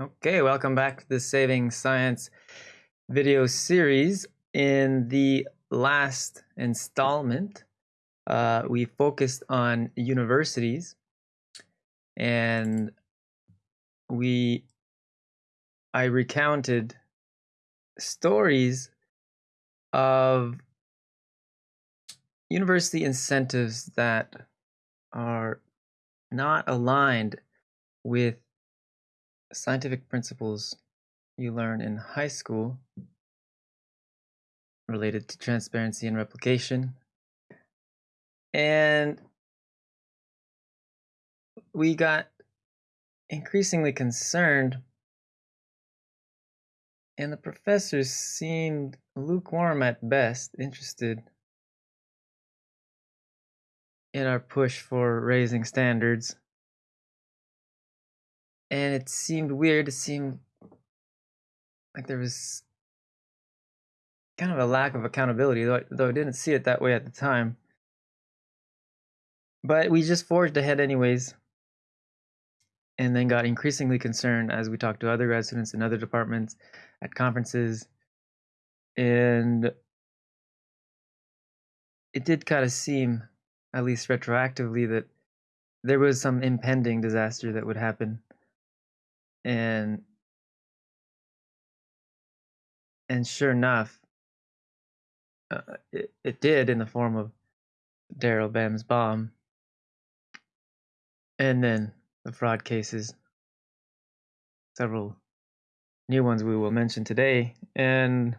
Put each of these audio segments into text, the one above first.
Okay, welcome back to the Saving Science video series. In the last installment, uh, we focused on universities and we I recounted stories of university incentives that are not aligned with scientific principles you learn in high school related to transparency and replication. And we got increasingly concerned, and the professors seemed lukewarm at best, interested in our push for raising standards and it seemed weird. It seemed like there was kind of a lack of accountability, though, though I didn't see it that way at the time. But we just forged ahead, anyways, and then got increasingly concerned as we talked to other residents in other departments at conferences. And it did kind of seem, at least retroactively, that there was some impending disaster that would happen and and sure enough, uh, it, it did in the form of Daryl Bem's bomb, and then the fraud cases, several new ones we will mention today, and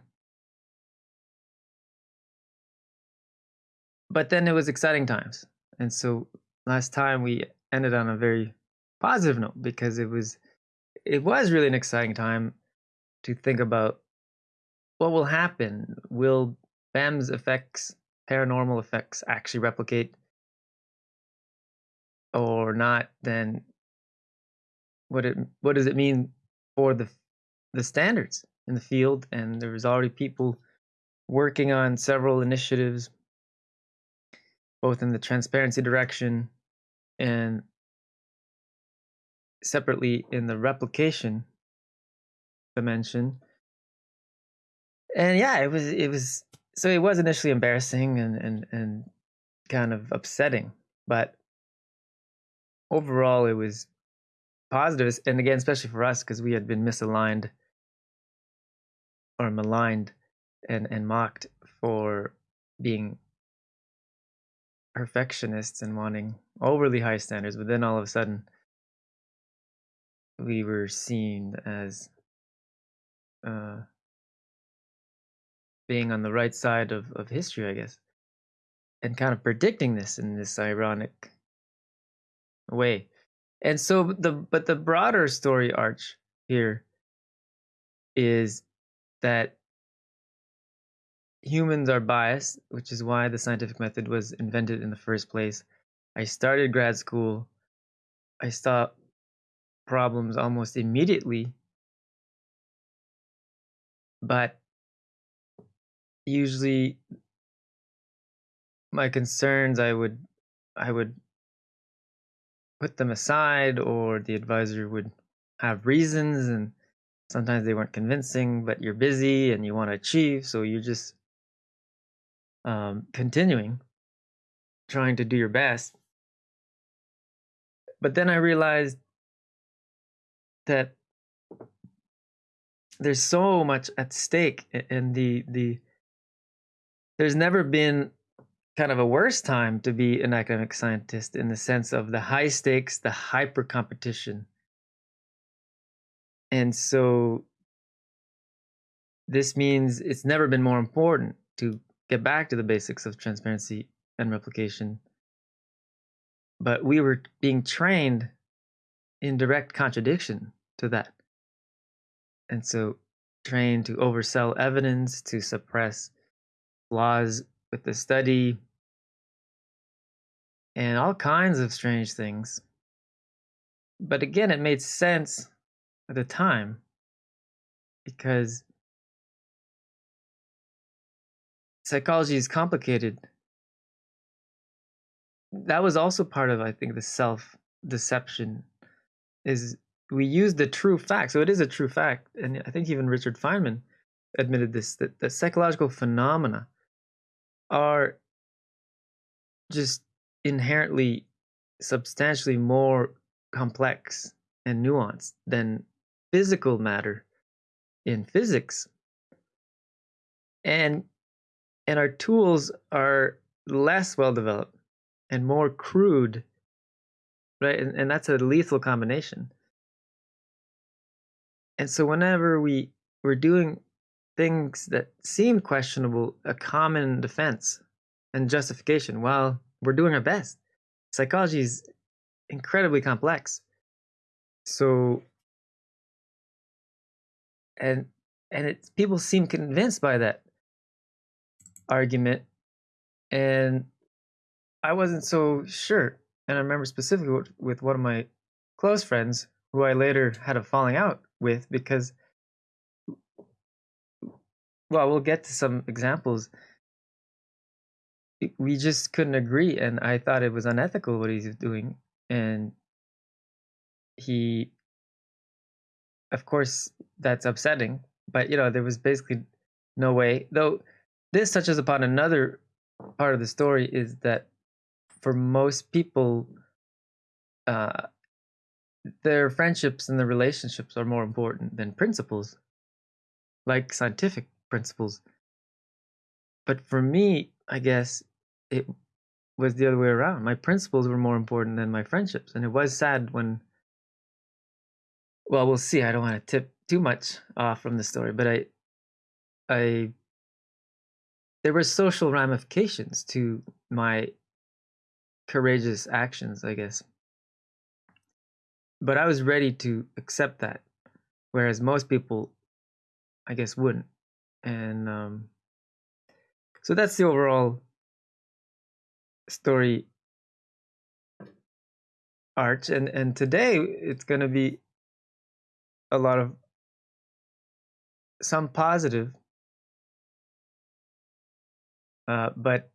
but then it was exciting times, and so last time we ended on a very positive note because it was it was really an exciting time to think about what will happen. Will Bem's effects, paranormal effects, actually replicate or not? Then what it what does it mean for the the standards in the field? And there was already people working on several initiatives, both in the transparency direction and separately in the replication dimension. And yeah, it was it was so it was initially embarrassing and and and kind of upsetting, but overall it was positive and again especially for us because we had been misaligned or maligned and and mocked for being perfectionists and wanting overly high standards but then all of a sudden we were seen as uh, being on the right side of, of history, I guess, and kind of predicting this in this ironic way. And so the but the broader story arch here is that humans are biased, which is why the scientific method was invented in the first place. I started grad school. I saw problems almost immediately. But usually my concerns I would I would put them aside or the advisor would have reasons and sometimes they weren't convincing but you're busy and you want to achieve so you're just um, continuing trying to do your best but then i realized that there's so much at stake and the the there's never been kind of a worse time to be an academic scientist in the sense of the high stakes the hyper competition. And so this means it's never been more important to get back to the basics of transparency and replication. But we were being trained in direct contradiction to that. And so, trained to oversell evidence, to suppress flaws with the study, and all kinds of strange things. But again, it made sense at the time because psychology is complicated. That was also part of, I think, the self deception is we use the true fact. So it is a true fact, and I think even Richard Feynman admitted this that the psychological phenomena are just inherently substantially more complex and nuanced than physical matter in physics and and our tools are less well developed and more crude right and, and that's a lethal combination and so whenever we we're doing things that seemed questionable a common defense and justification well, we're doing our best psychology is incredibly complex. So and and it people seem convinced by that argument and i wasn't so sure. And i remember specifically with, with one of my close friends who i later had a falling out with because well we'll get to some examples. We just couldn't agree and i thought it was unethical what he's doing and he of course that's upsetting but you know there was basically no way though this touches upon another part of the story is that for most people uh their friendships and their relationships are more important than principles like scientific principles but for me i guess it was the other way around my principles were more important than my friendships and it was sad when well, we'll see. I don't want to tip too much off from the story, but I, I, there were social ramifications to my courageous actions, I guess. But I was ready to accept that, whereas most people, I guess, wouldn't. And um, so that's the overall story arch. And and today it's going to be a lot of some positive, uh, but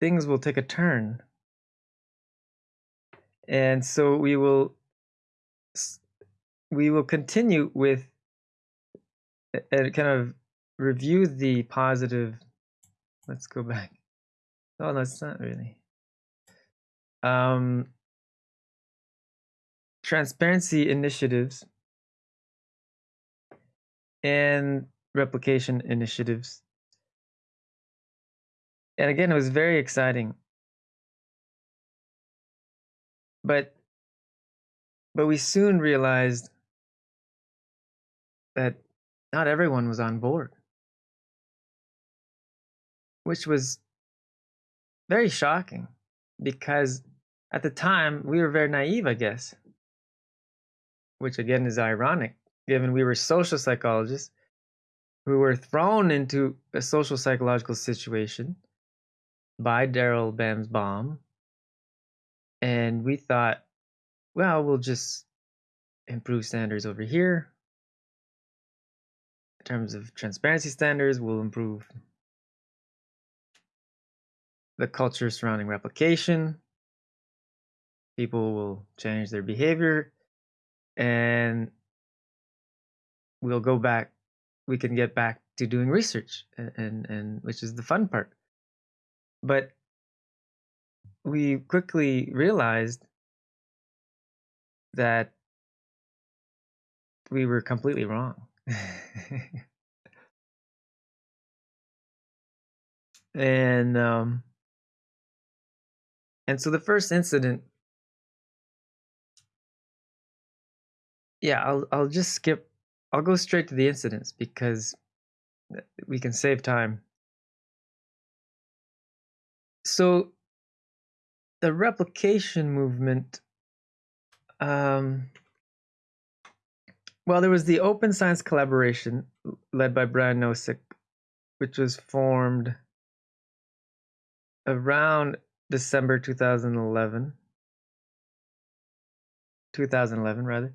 things will take a turn. And so we will we will continue with and kind of review the positive. Let's go back. Oh, no, it's not really. Um, transparency initiatives and replication initiatives. And again, it was very exciting. But but we soon realized that not everyone was on board. Which was very shocking because at the time we were very naive, I guess. Which again is ironic given we were social psychologists who were thrown into a social psychological situation by Daryl Bem's bomb. And we thought, well, we'll just improve standards over here. In terms of transparency standards, we'll improve the culture surrounding replication. People will change their behavior. And we'll go back we can get back to doing research and, and and which is the fun part but we quickly realized that we were completely wrong and um and so the first incident yeah i'll i'll just skip I'll go straight to the incidents because we can save time. So, the replication movement. Um, well, there was the Open Science Collaboration led by Brian Nosek, which was formed around December 2011. 2011, rather.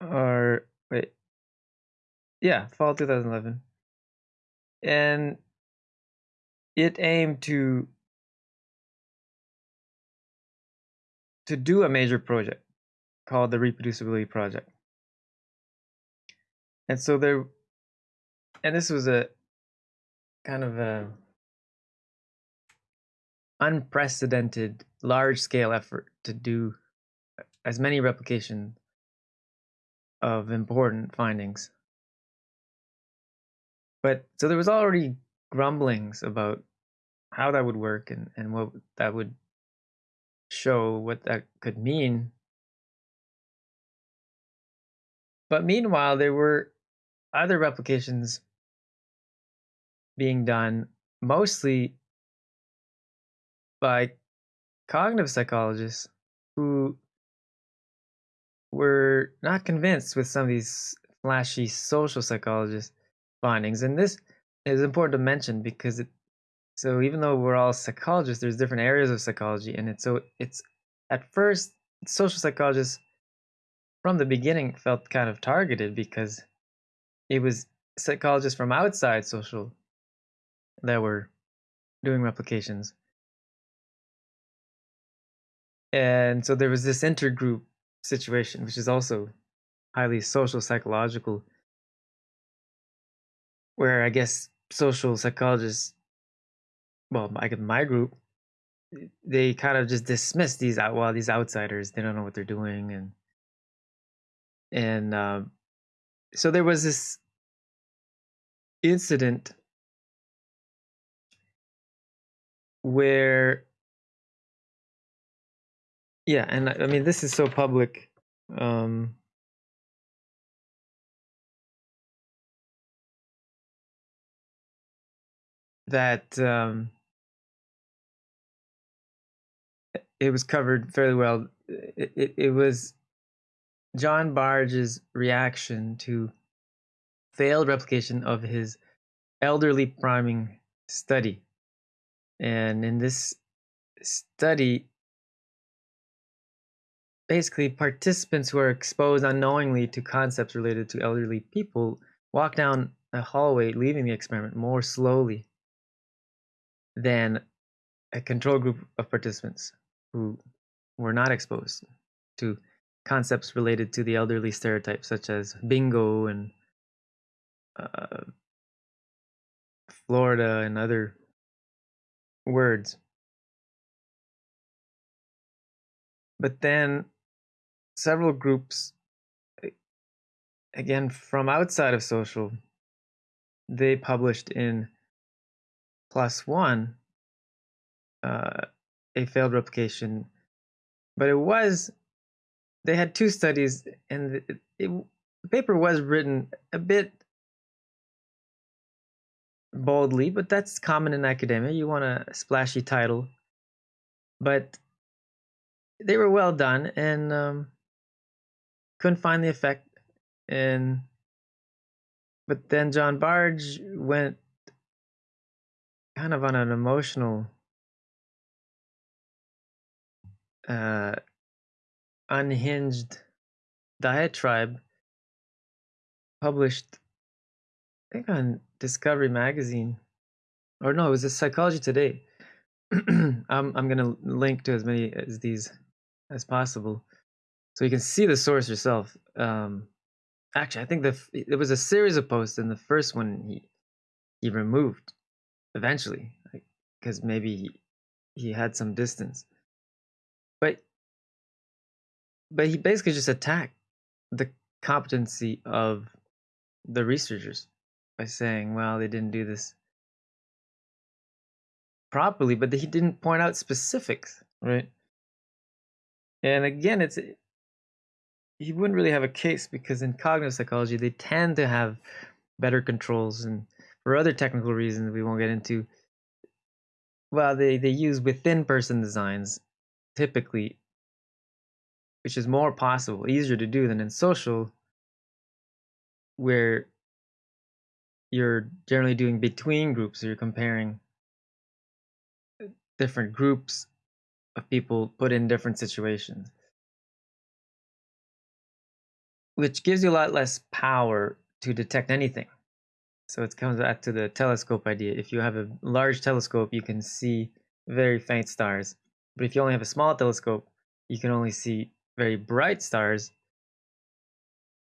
or wait, yeah, fall 2011, and it aimed to to do a major project called the reproducibility project. And so there, and this was a kind of a unprecedented large scale effort to do as many replications of important findings. But so there was already grumblings about how that would work and, and what that would show, what that could mean. But meanwhile, there were other replications being done mostly by cognitive psychologists who were not convinced with some of these flashy social psychologist findings. And this is important to mention because it so even though we're all psychologists, there's different areas of psychology, and it's so it's at first social psychologists from the beginning felt kind of targeted because it was psychologists from outside social that were doing replications. And so there was this intergroup situation, which is also highly social psychological, where I guess social psychologists, well, I my group, they kind of just dismiss these out well these outsiders they don't know what they're doing and and um, so there was this incident where yeah, and I mean this is so public. Um, that um, it was covered fairly well. It, it, it was John Bargh's reaction to failed replication of his elderly priming study. And in this study, basically participants who are exposed unknowingly to concepts related to elderly people walk down a hallway leaving the experiment more slowly than a control group of participants who were not exposed to concepts related to the elderly stereotypes such as bingo and uh, Florida and other words. But then several groups again from outside of social they published in ONE uh, a failed replication. But it was they had two studies and it, it, the paper was written a bit boldly but that's common in academia. You want a splashy title. But they were well done and um, couldn't find the effect and but then John Bargh went kind of on an emotional uh unhinged diatribe published I think on Discovery magazine or no it was a Psychology Today I'm I'm gonna link to as many as these as possible so you can see the source yourself. Um, actually, I think the there was a series of posts, and the first one he he removed eventually because maybe he, he had some distance. But he basically just attacked the competency of the researchers by saying, well, they didn't do this properly, but he didn't point out specifics, right? And again, it's eh, he wouldn't really have a case because in cognitive psychology they tend to have better controls and for other technical reasons we won't get into well they they use within person designs typically which is more possible easier to do than in social where you're generally doing between groups so you're comparing uh, different groups of people put in different situations which gives you a lot less power to detect anything. So it comes back to the telescope idea. If you have a large telescope, you can see very faint stars. But if you only have a small telescope, you can only see very bright stars.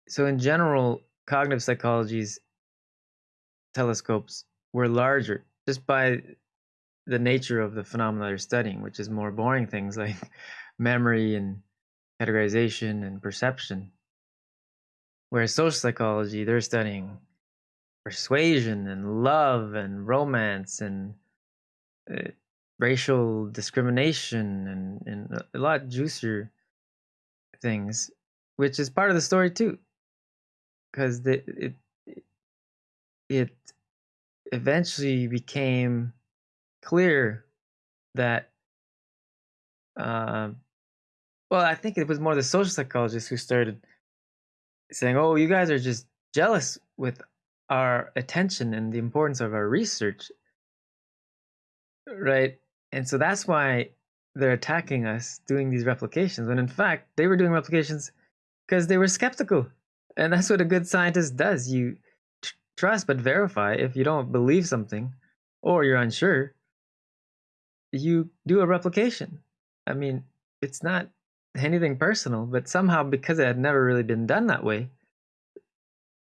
So, in general, cognitive psychology's telescopes were larger just by the nature of the phenomena they're studying, which is more boring things like memory and categorization and perception. Whereas social psychology, they're studying persuasion and love and romance and uh, racial discrimination and, and a lot juicier things, which is part of the story too. Because it, it it eventually became clear that uh, well, I think it was more the social psychologists who started saying, "Oh, you guys are just jealous with our attention and the importance of our research." Right? And so that's why they're attacking us doing these replications when in fact they were doing replications because they were skeptical. And that's what a good scientist does. You tr- trust but verify if you don't believe something or you're unsure, you do a replication. I mean, it's not anything personal, but somehow because it had never really been done that way,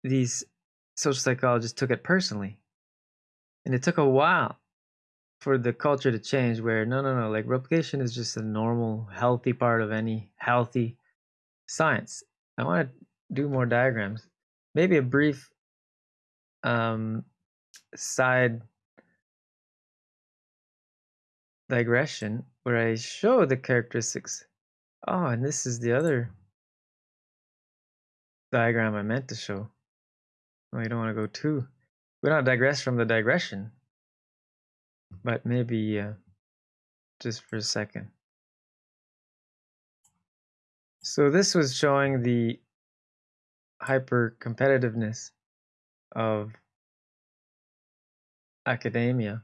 these social psychologists took it personally. And it took a while for the culture to change where no no no like replication is just a normal healthy part of any healthy science i want to do more diagrams maybe a brief um side digression where i show the characteristics Oh, and this is the other diagram I meant to show. Well, you don't want to go too. We don't digress from the digression, but maybe uh, just for a second. So this was showing the hyper competitiveness of academia.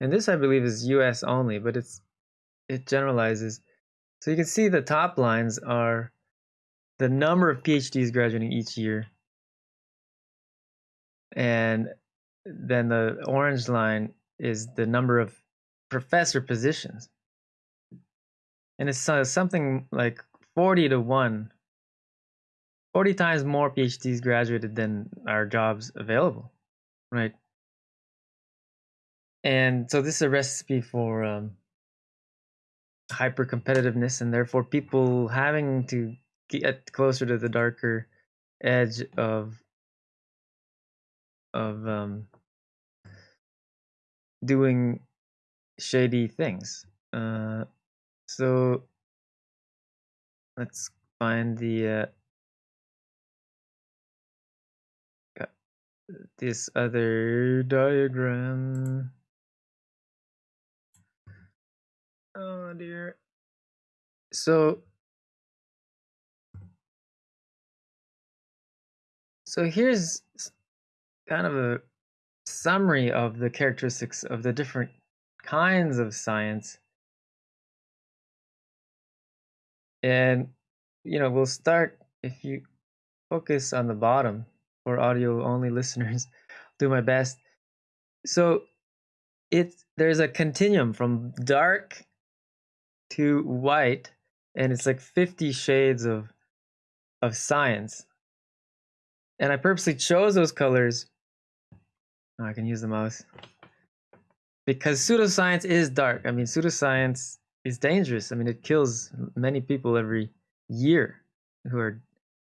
And this, I believe, is US only, but it's it generalizes. So you can see the top lines are the number of PhDs graduating each year. And then the orange line is the number of professor positions. And it's uh, something like 40 to 1. 40 times more PhDs graduated than our jobs available, right? And so this is a recipe for um, hyper competitiveness and therefore people having to get closer to the darker edge of of um, doing shady things. Uh, so let's find the uh, this other diagram. Oh dear. So so here's kind of a summary of the characteristics of the different kinds of science. And you know, we'll start if you focus on the bottom for audio only listeners, do my best. So it's there's a continuum from dark to white and it's like 50 shades of of science and i purposely chose those colors oh, i can use the mouse. Because pseudoscience is dark. I mean pseudoscience is dangerous. I mean it kills many people every year who are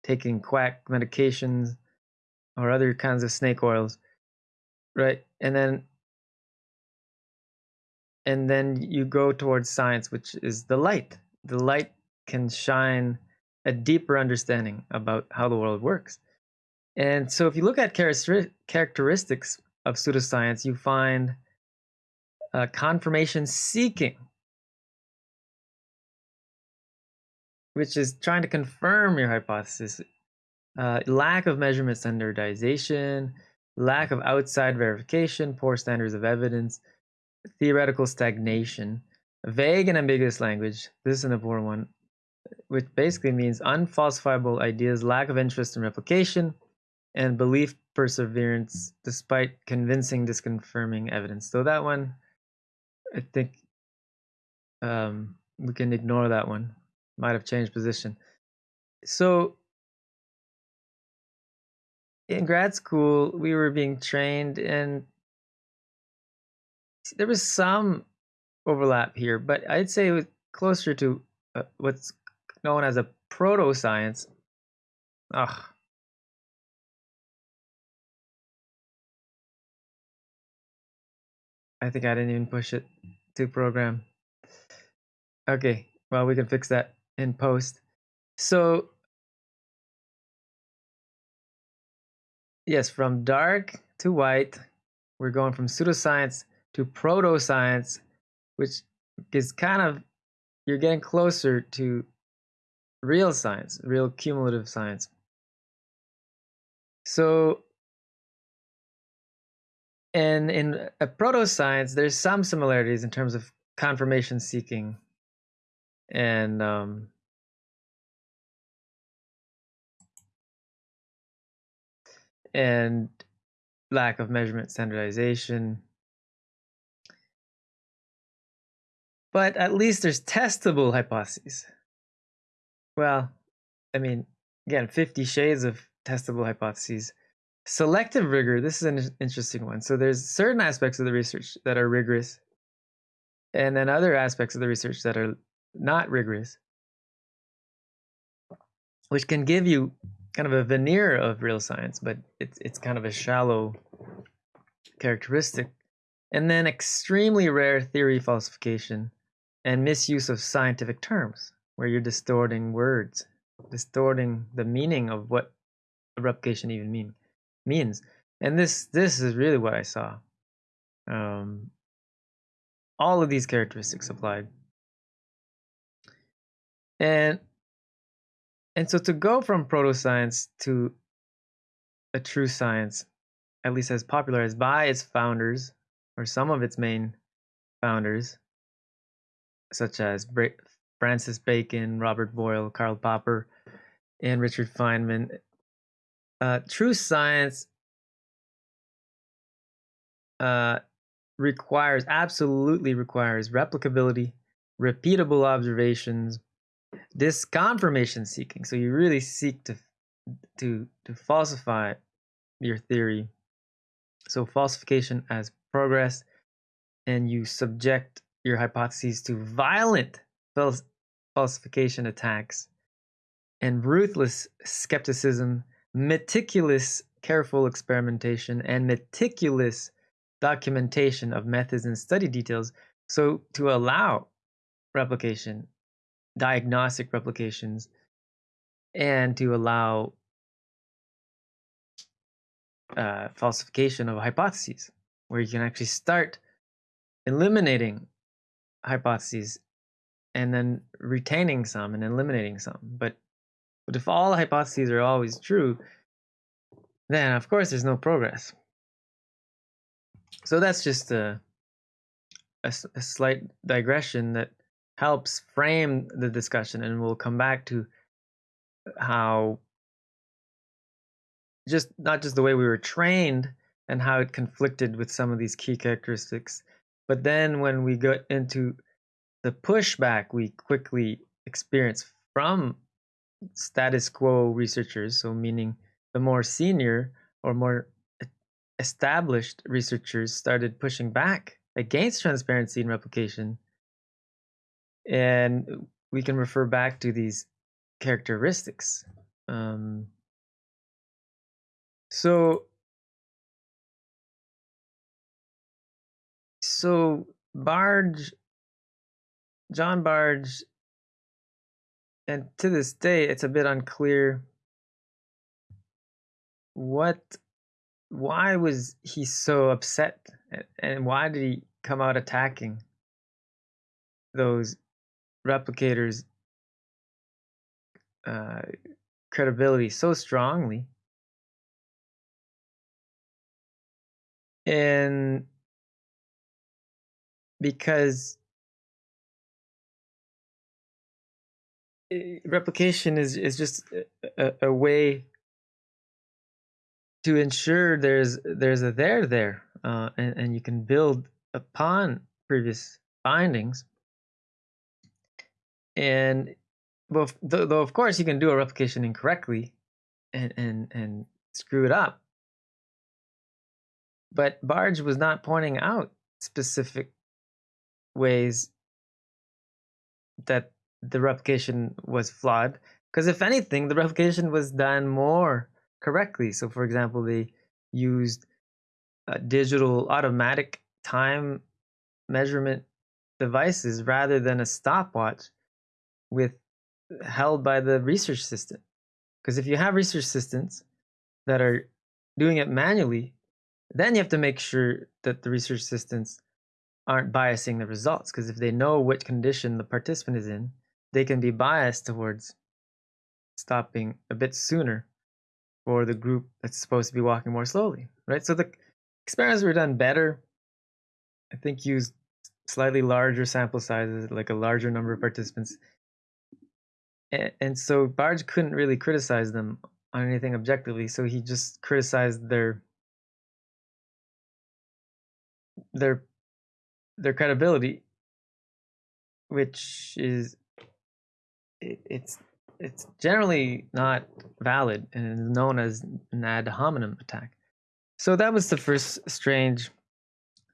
taking quack medications or other kinds of snake oils right? And then and then you go towards science which is the light. The light can shine a deeper understanding about how the world works. And so if you look at characteristics of pseudoscience you find uh, confirmation seeking which is trying to confirm your hypothesis uh, lack of measurement standardization lack of outside verification poor standards of evidence theoretical stagnation, vague and ambiguous language. This is an important one, which basically means unfalsifiable ideas, lack of interest in replication, and belief perseverance despite convincing disconfirming evidence. So that one, I think, um, we can ignore that one. Might have changed position. So in grad school, we were being trained, and there was some overlap here, but I'd say it was closer to uh, what's known as a proto science. Ugh. I think I didn't even push it to program. Okay, well, we can fix that in post. So, yes, from dark to white, we're going from pseudoscience to proto-science, which is kind of, you're getting closer to real science, real cumulative science. So, and in a proto-science, there's some similarities in terms of confirmation seeking and um, and lack of measurement standardization. But at least there's testable hypotheses. Well, I mean, again, 50 shades of testable hypotheses. Selective rigor, this is an interesting one. So there's certain aspects of the research that are rigorous, and then other aspects of the research that are not rigorous, which can give you kind of a veneer of real science, but it's it's kind of a shallow characteristic. And then extremely rare theory falsification and misuse of scientific terms, where you're distorting words, distorting the meaning of what a replication even mean means. And this this is really what I saw. Um, all of these characteristics applied. And and so to go from proto science to a true science, at least as popularized by its founders or some of its main founders, such as Francis Bacon, Robert Boyle, Karl Popper, and Richard Feynman, uh, true science uh, requires, absolutely requires replicability, repeatable observations, this confirmation seeking. So you really seek to to to falsify your theory. So falsification as progress and you subject your hypotheses to violent falsification attacks and ruthless skepticism meticulous careful experimentation and meticulous documentation of methods and study details so to allow replication diagnostic replications and to allow uh, falsification of hypotheses, where you can actually start eliminating hypotheses and then retaining some and eliminating some. But but if all hypotheses are always true, then of course there's no progress. So that's just a, a, a slight digression that helps frame the discussion and we'll come back to how just not just the way we were trained and how it conflicted with some of these key characteristics but then when we got into the pushback we quickly experienced from status quo researchers so meaning the more senior or more established researchers started pushing back against transparency and replication and we can refer back to these characteristics. Um, so, so Bargh, John Bargh, and to this day, it's a bit unclear what, why was he so upset, and why did he come out attacking those replicators uh, credibility so strongly? And because replication is is just a, a, way to ensure there's there's a there there uh, and, and you can build upon previous findings and though, though of course you can do a replication incorrectly, and and and screw it up. But Bargh was not pointing out specific ways that the replication was flawed. Because if anything, the replication was done more correctly. So, for example, they used digital automatic time measurement devices rather than a stopwatch with held by the research assistant. Because if you have research assistants that are doing it manually, then you have to make sure that the research assistants aren't biasing the results. Because if they know what condition the participant is in, they can be biased towards stopping a bit sooner for the group that's supposed to be walking more slowly, right? So the experiments were done better. I think used slightly larger sample sizes, like a larger number of participants. And, so Bargh couldn't really criticize them on anything objectively, so he just criticized their their their credibility, which is it, it's it's generally not valid and is known as an ad hominem attack. So that was the first strange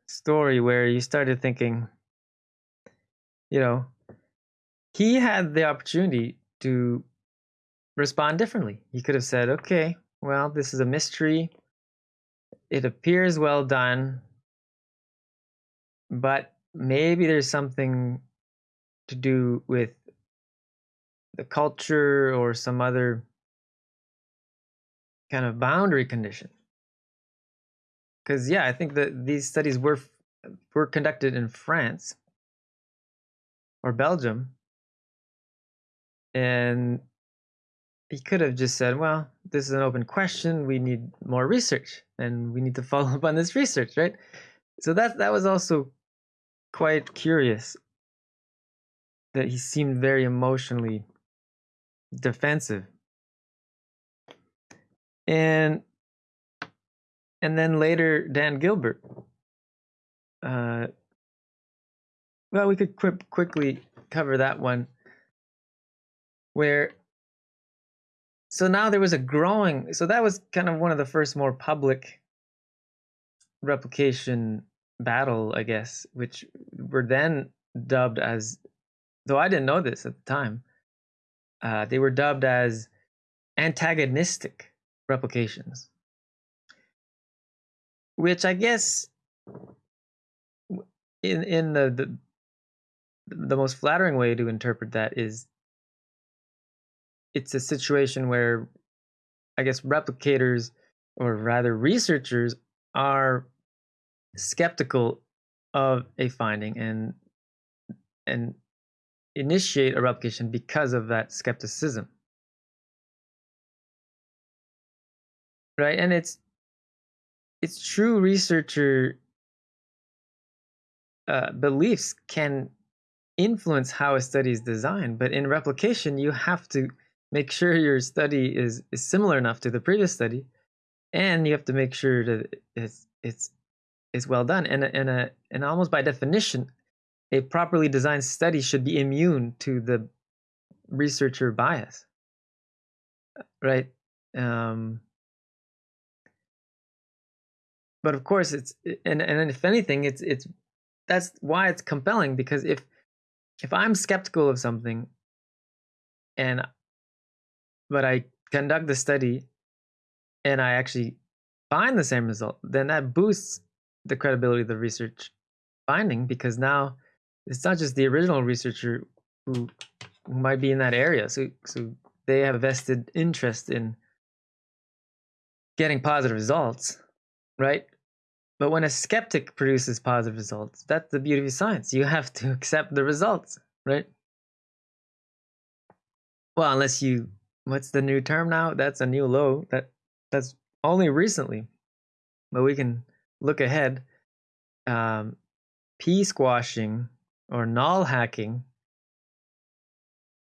story where you started thinking, you know, he had the opportunity to respond differently. He could have said, okay, well, this is a mystery. It appears well done, but maybe there's something to do with the culture or some other kind of boundary condition. Because yeah, I think that these studies were were conducted in France or Belgium, and he could have just said, "Well, this is an open question. We need more research, and we need to follow up on this research, right?" So that that was also quite curious that he seemed very emotionally defensive. And and then later Dan Gilbert. Uh, well, we could qu- quickly cover that one. Where so now there was a growing so that was kind of one of the first more public replication battle, I guess, which were then dubbed as though I didn't know this at the time, uh, they were dubbed as antagonistic replications, which I guess in in the, the the most flattering way to interpret that is it's a situation where I guess replicators or rather researchers are skeptical of a finding and and initiate a replication because of that skepticism. Right? And it's it's true researcher uh, beliefs can influence how a study is designed, but in replication, you have to make sure your study is, is similar enough to the previous study, and you have to make sure that it's it's it's well done. And and a and almost by definition, a properly designed study should be immune to the researcher bias right? Um, but of course it's and and if anything it's it's that's why it's compelling because if if i'm skeptical of something and but i conduct the study and i actually find the same result then that boosts the credibility of the research finding because now it's not just the original researcher who, who might be in that area. So so they have a vested interest in getting positive results, right? But when a skeptic produces positive results, that's the beauty of science. You have to accept the results, right? Well, unless you what's the new term now? That's a new low. That that's only recently. But we can look ahead. Um, p squashing or null hacking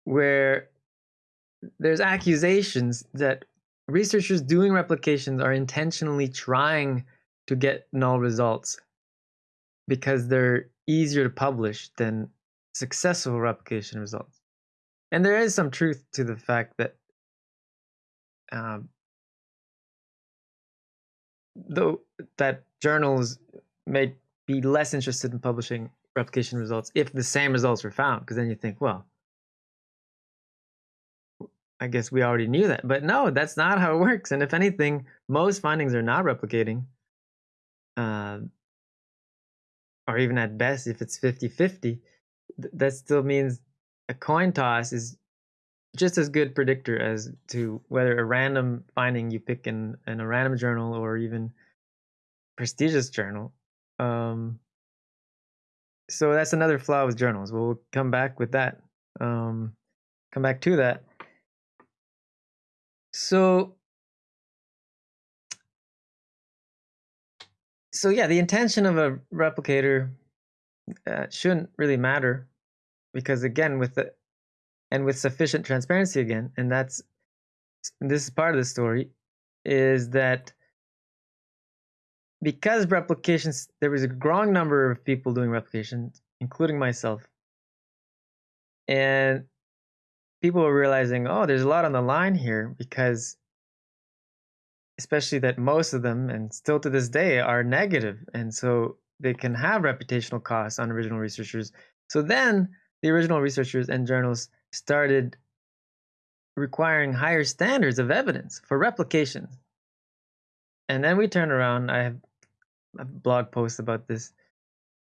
where there's accusations that researchers doing replications are intentionally trying to get null results because they're easier to publish than successful replication results. and there is some truth to the fact that um, though that journals may be less interested in publishing replication results if the same results were found because then you think well i guess we already knew that. But no that's not how it works. And if anything most findings are not replicating uh, or even at best if it's 50-50 th- that still means a coin toss is just as good predictor as to whether a random finding you pick in, in a random journal or even prestigious journal um, so that's another flaw with journals. We'll come back with that um, come back to that. So so yeah the intention of a replicator uh, shouldn't really matter because again with the and with sufficient transparency again and that's this is part of the story is that because replications there was a growing number of people doing replications including myself. And people were realizing oh there's a lot on the line here because especially that most of them and still to this day are negative and so they can have reputational costs on original researchers. So then the original researchers and journals started requiring higher standards of evidence for replications. And then we turn around, I have blog post about this,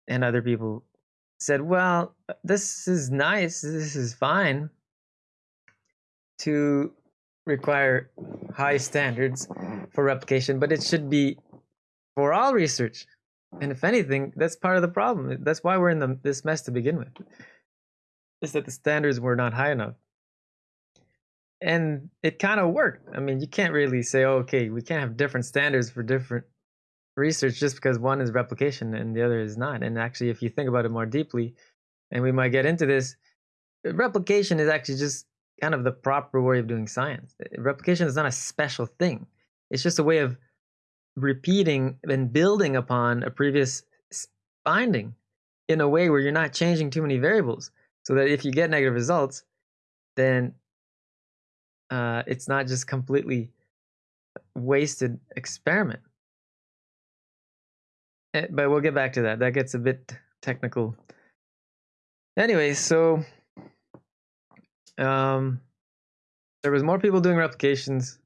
and other people said, well, this is nice, this is fine to require high standards for replication, but it should be for all research. And if anything, that's part of the problem. That's why we're in the, this mess to begin with is that the standards were not high enough. And it kind of worked. I mean, you can't really say, oh, okay, we can't have different standards for different research just because one is replication and the other is not. And actually, if you think about it more deeply, and we might get into this, replication is actually just kind of the proper way of doing science. Replication is not a special thing, it's just a way of repeating and building upon a previous finding in a way where you're not changing too many variables so that if you get negative results, then uh, it's not just completely wasted experiment. Eh, but we'll get back to that. That gets a bit technical. Anyway, so um, there was more people doing replications,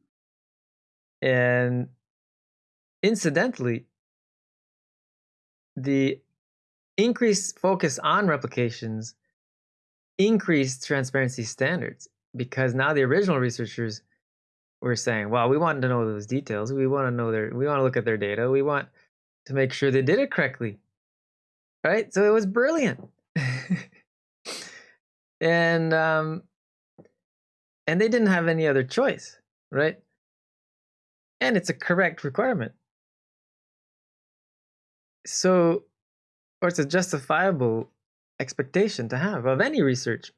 and incidentally, the increased focus on replications increased transparency standards because now the original researchers were saying, well, we want to know those details. We want to know their, we want to look at their data. We want to make sure they did it correctly. Right. So it was brilliant. and, um, and they didn't have any other choice. Right. And it's a correct requirement. So, or it's a justifiable expectation to have of any research.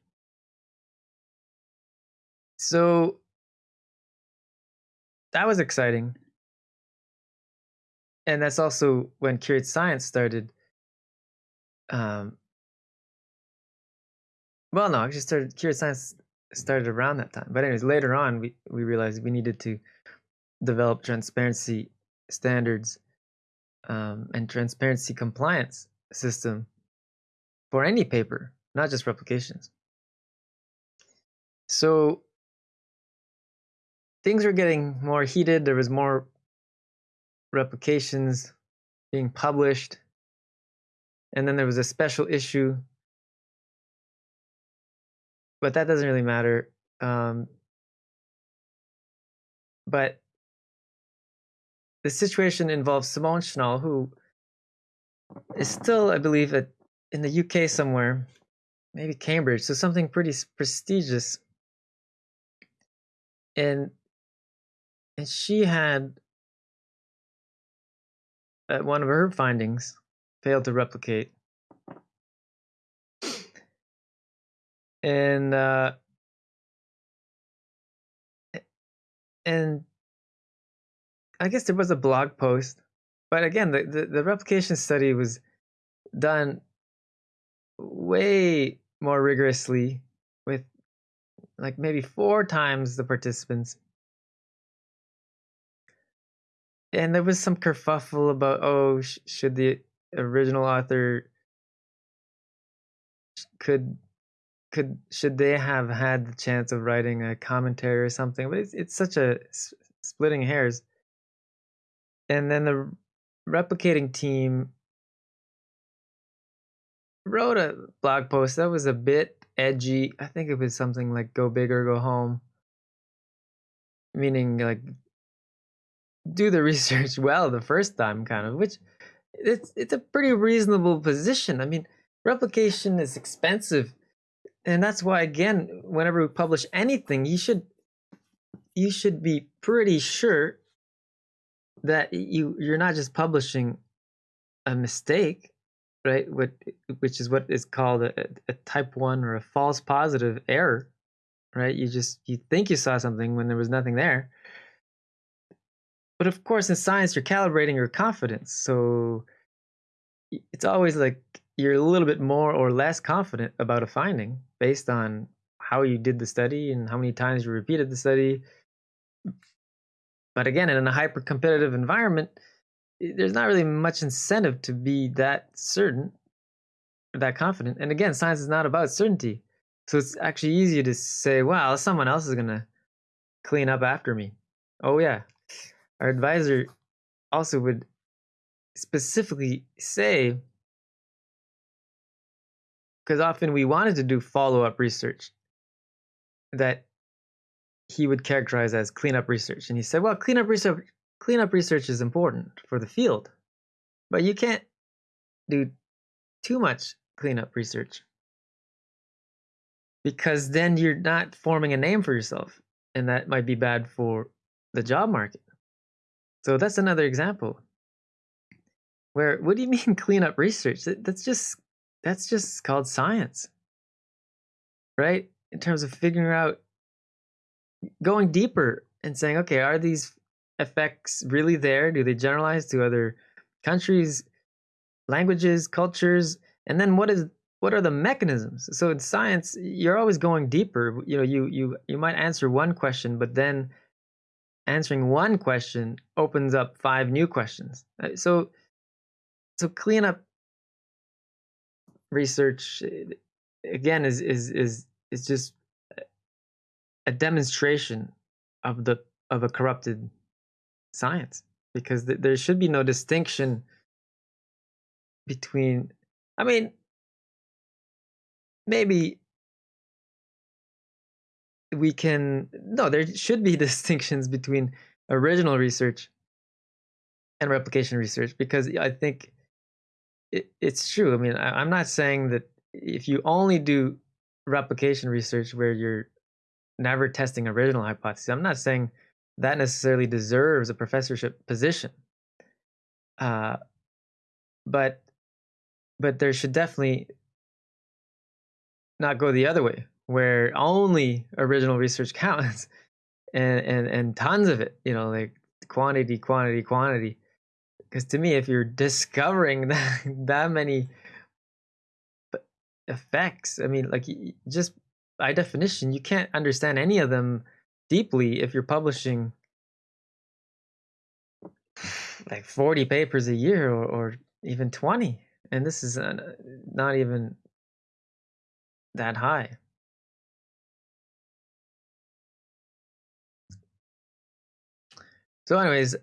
So that was exciting. And that's also when Curate Science started. Um, well, no, actually started Curate Science started around that time. But anyways, later on, we, we realized we needed to develop transparency standards um, and transparency compliance system for any paper, not just replications. So things were getting more heated. There was more replications being published. And then there was a special issue. But that doesn't really matter. Um, but the situation involves Simone Schnall, who is still, I believe, at in the UK somewhere, maybe Cambridge, so something pretty prestigious. And and she had uh, one of her findings failed to replicate. And uh, and I guess there was a blog post, but again, the, the, the replication study was done way more rigorously with like maybe four times the participants. And there was some kerfuffle about, oh, sh- should the original author could could should they have had the chance of writing a commentary or something? But it's it's such a s- splitting hairs. And then the replicating team wrote a blog post that was a bit edgy. I think it was something like "Go big or go home," meaning like do the research well the first time, kind of. Which it's it's a pretty reasonable position. I mean, replication is expensive and that's why again whenever we publish anything you should you should be pretty sure that you you're not just publishing a mistake right what which is what is called a, a type 1 or a false positive error right you just you think you saw something when there was nothing there but of course in science you're calibrating your confidence so it's always like you're a little bit more or less confident about a finding based on how you did the study and how many times you repeated the study. But again, in a hyper competitive environment, there's not really much incentive to be that certain, that confident. And again, science is not about certainty. So it's actually easier to say, well, someone else is going to clean up after me. Oh, yeah. Our advisor also would specifically say because often we wanted to do follow up research that he would characterize as cleanup research. And he said, well, cleanup research, cleanup research is important for the field, but you can't do too much cleanup research because then you're not forming a name for yourself, and that might be bad for the job market. So that's another example. Where what do you mean cleanup research? That's just that's just called science, right? In terms of figuring out, going deeper and saying, okay, are these effects really there? Do they generalize to other countries, languages, cultures? And then what is what are the mechanisms? So in science, you're always going deeper. You know, you you you might answer one question, but then answering one question opens up five new questions. Uh, so so clean up research eh, again is is is is just a demonstration of the of a corrupted science because th- there should be no distinction between i mean maybe we can no there should be distinctions between original research and replication research because i think it, it's true. I mean, I, I'm not saying that if you only do replication research where you're never testing original hypotheses, I'm not saying that necessarily deserves a professorship position. Uh, but but there should definitely not go the other way, where only original research counts, and and and tons of it. You know, like quantity, quantity, quantity. Because to me, if you're discovering that, that many effects, I mean, like just by definition, you can't understand any of them deeply if you're publishing like 40 papers a year or, or even 20. And this is uh, not even that high. So, anyways,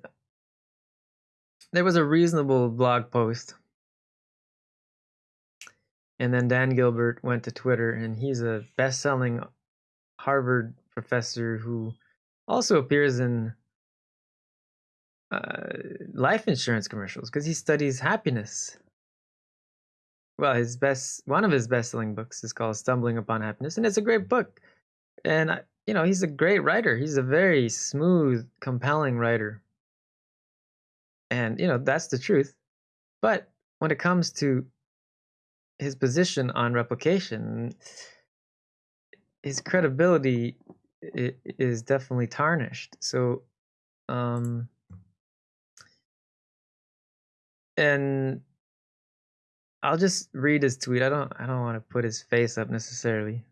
there was a reasonable blog post. And then Dan Gilbert went to Twitter, and he's a best selling Harvard professor who also appears in uh, life insurance commercials because he studies happiness. Well, his best one of his best selling books is called Stumbling Upon Happiness, and it's a great book. And you know, he's a great writer. He's a very smooth, compelling writer. And you know that's the truth. But when it comes to his position on replication his credibility is definitely tarnished. So um and i'll just read his tweet. I don't i don't want to put his face up necessarily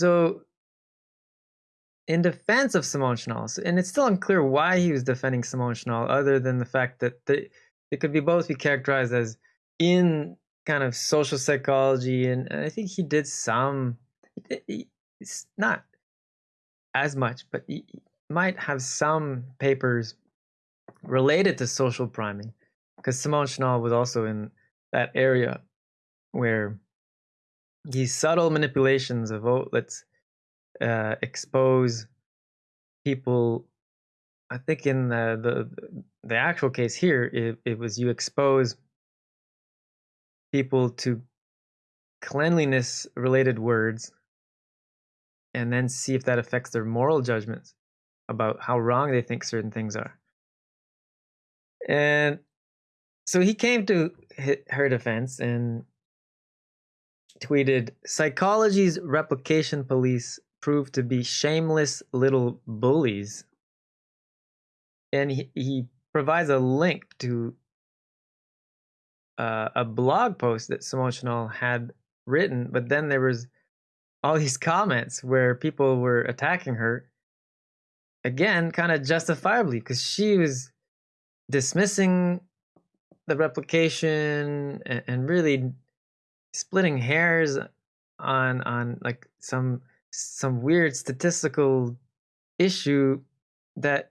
so in defense of Simone Schnall, and it's still unclear why he was defending Simone Schnall, other than the fact that they, it could be both be characterized as in kind of social psychology, and, and I think he did some. It's not as much, but he might have some papers related to social priming, because Simone Schnall was also in that area where these subtle manipulations of oh let's uh, expose people i think in the, the the actual case here it, it was you expose people to cleanliness related words and then see if that affects their moral judgments about how wrong they think certain things are. And so he came to her defense and tweeted Psychology's replication police proved to be shameless little bullies. And he, he provides a link to uh, a blog post that Simone Schnall had written, but then there was all these comments where people were attacking her again, kind of justifiably, because she was dismissing the replication and, and really splitting hairs on on like some some weird statistical issue that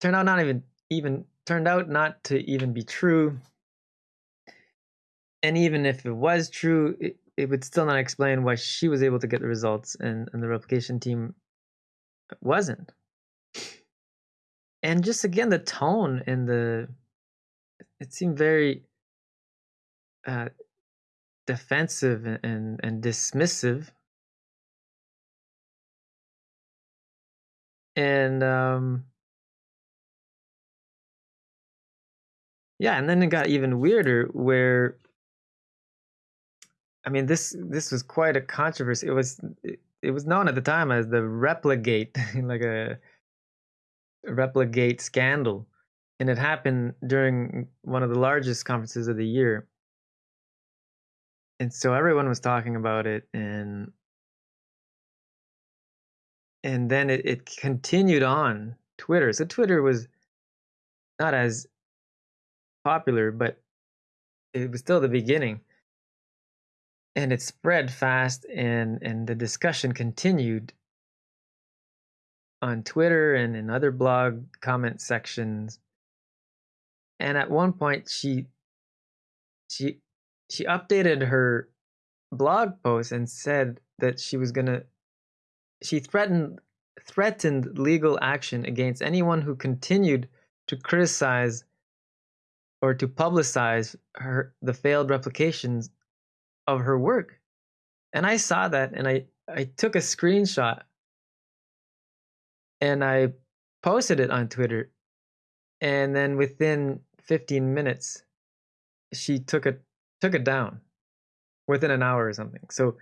turned out not even even turned out not to even be true. And even if it was true it, it would still not explain why she was able to get the results and, and the replication team wasn't. And just again the tone and the it seemed very uh, defensive and and dismissive. And um yeah and then it got even weirder where i mean this this was quite a controversy. It was it, it was known at the time as the replicate, like a Repligate scandal. And it happened during one of the largest conferences of the year and so everyone was talking about it and and then it, it continued on twitter. So twitter was not as popular but it was still the beginning. And it spread fast and and the discussion continued on twitter and in other blog comment sections. And at one point she she she updated her blog post and said that she was going to she threatened threatened legal action against anyone who continued to criticize or to publicize her the failed replications of her work. And i saw that and i i took a screenshot and i posted it on twitter. And then within 15 minutes she took it took it down within an hour or something. So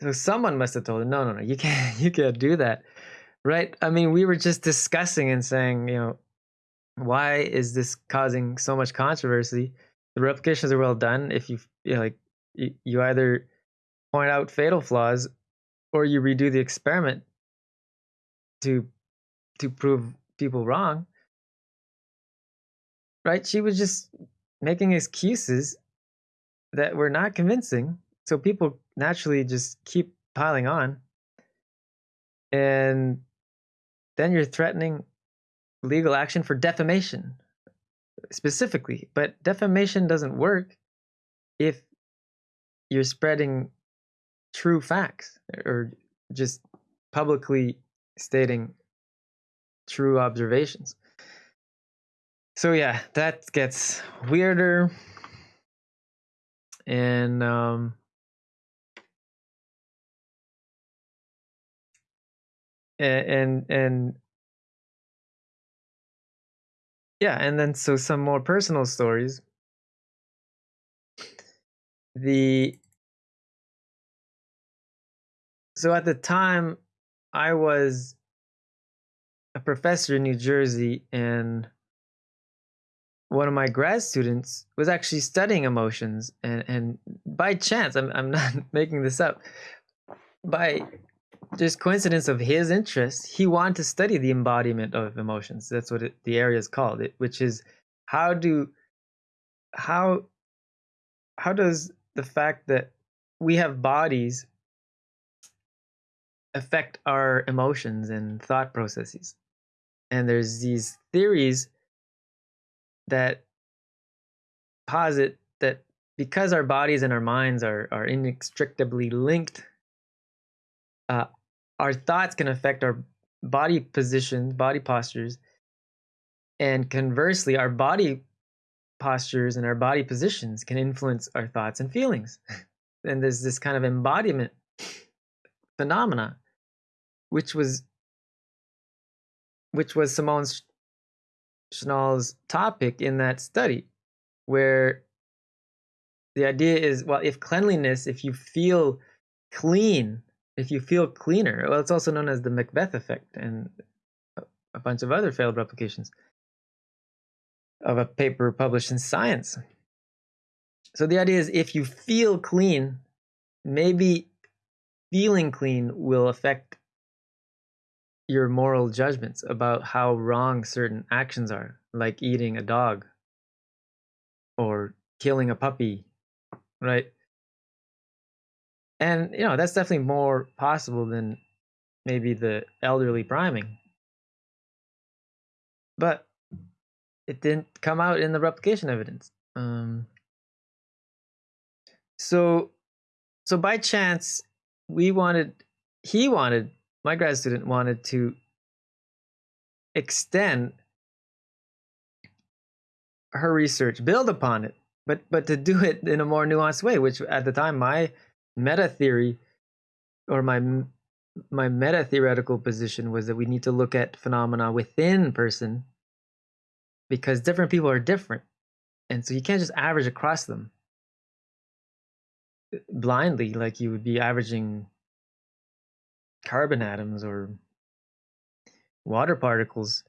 so someone must have told her, no, no, no, you can't you can't do that. Right? I mean, we were just discussing and saying, you know, why is this causing so much controversy? The replications are well done. If you, you know, like you, you either point out fatal flaws or you redo the experiment to to prove people wrong. Right? She was just making excuses that were not convincing. So people naturally just keep piling on. And then you're threatening legal action for defamation specifically. But defamation doesn't work if you're spreading true facts or just publicly stating true observations. So yeah, that gets weirder and um, and and yeah, and then so some more personal stories. The so at the time I was a professor in New Jersey and one of my grad students was actually studying emotions and, and by chance I'm, I'm not making this up by just coincidence of his interest, he wanted to study the embodiment of emotions. That's what it, the area is called. It, which is how do how how does the fact that we have bodies affect our emotions and thought processes? And there's these theories that posit that because our bodies and our minds are are inextricably linked, uh, our thoughts can affect our body positions, body postures, and conversely, our body postures and our body positions can influence our thoughts and feelings. and there's this kind of embodiment phenomena, which was which was Simone Schnall's topic in that study, where the idea is well, if cleanliness, if you feel clean, if you feel cleaner, well, it's also known as the Macbeth effect and a bunch of other failed replications of a paper published in Science. So the idea is if you feel clean, maybe feeling clean will affect your moral judgments about how wrong certain actions are, like eating a dog or killing a puppy, right? And you know, that's definitely more possible than maybe the elderly priming. But it didn't come out in the replication evidence. Um, so, so by chance, we wanted, he wanted, my grad student wanted to extend her research, build upon it, but but to do it in a more nuanced way. Which at the time, my meta theory or my my meta theoretical position was that we need to look at phenomena within person because different people are different. And so you can't just average across them blindly like you would be averaging carbon atoms or water particles.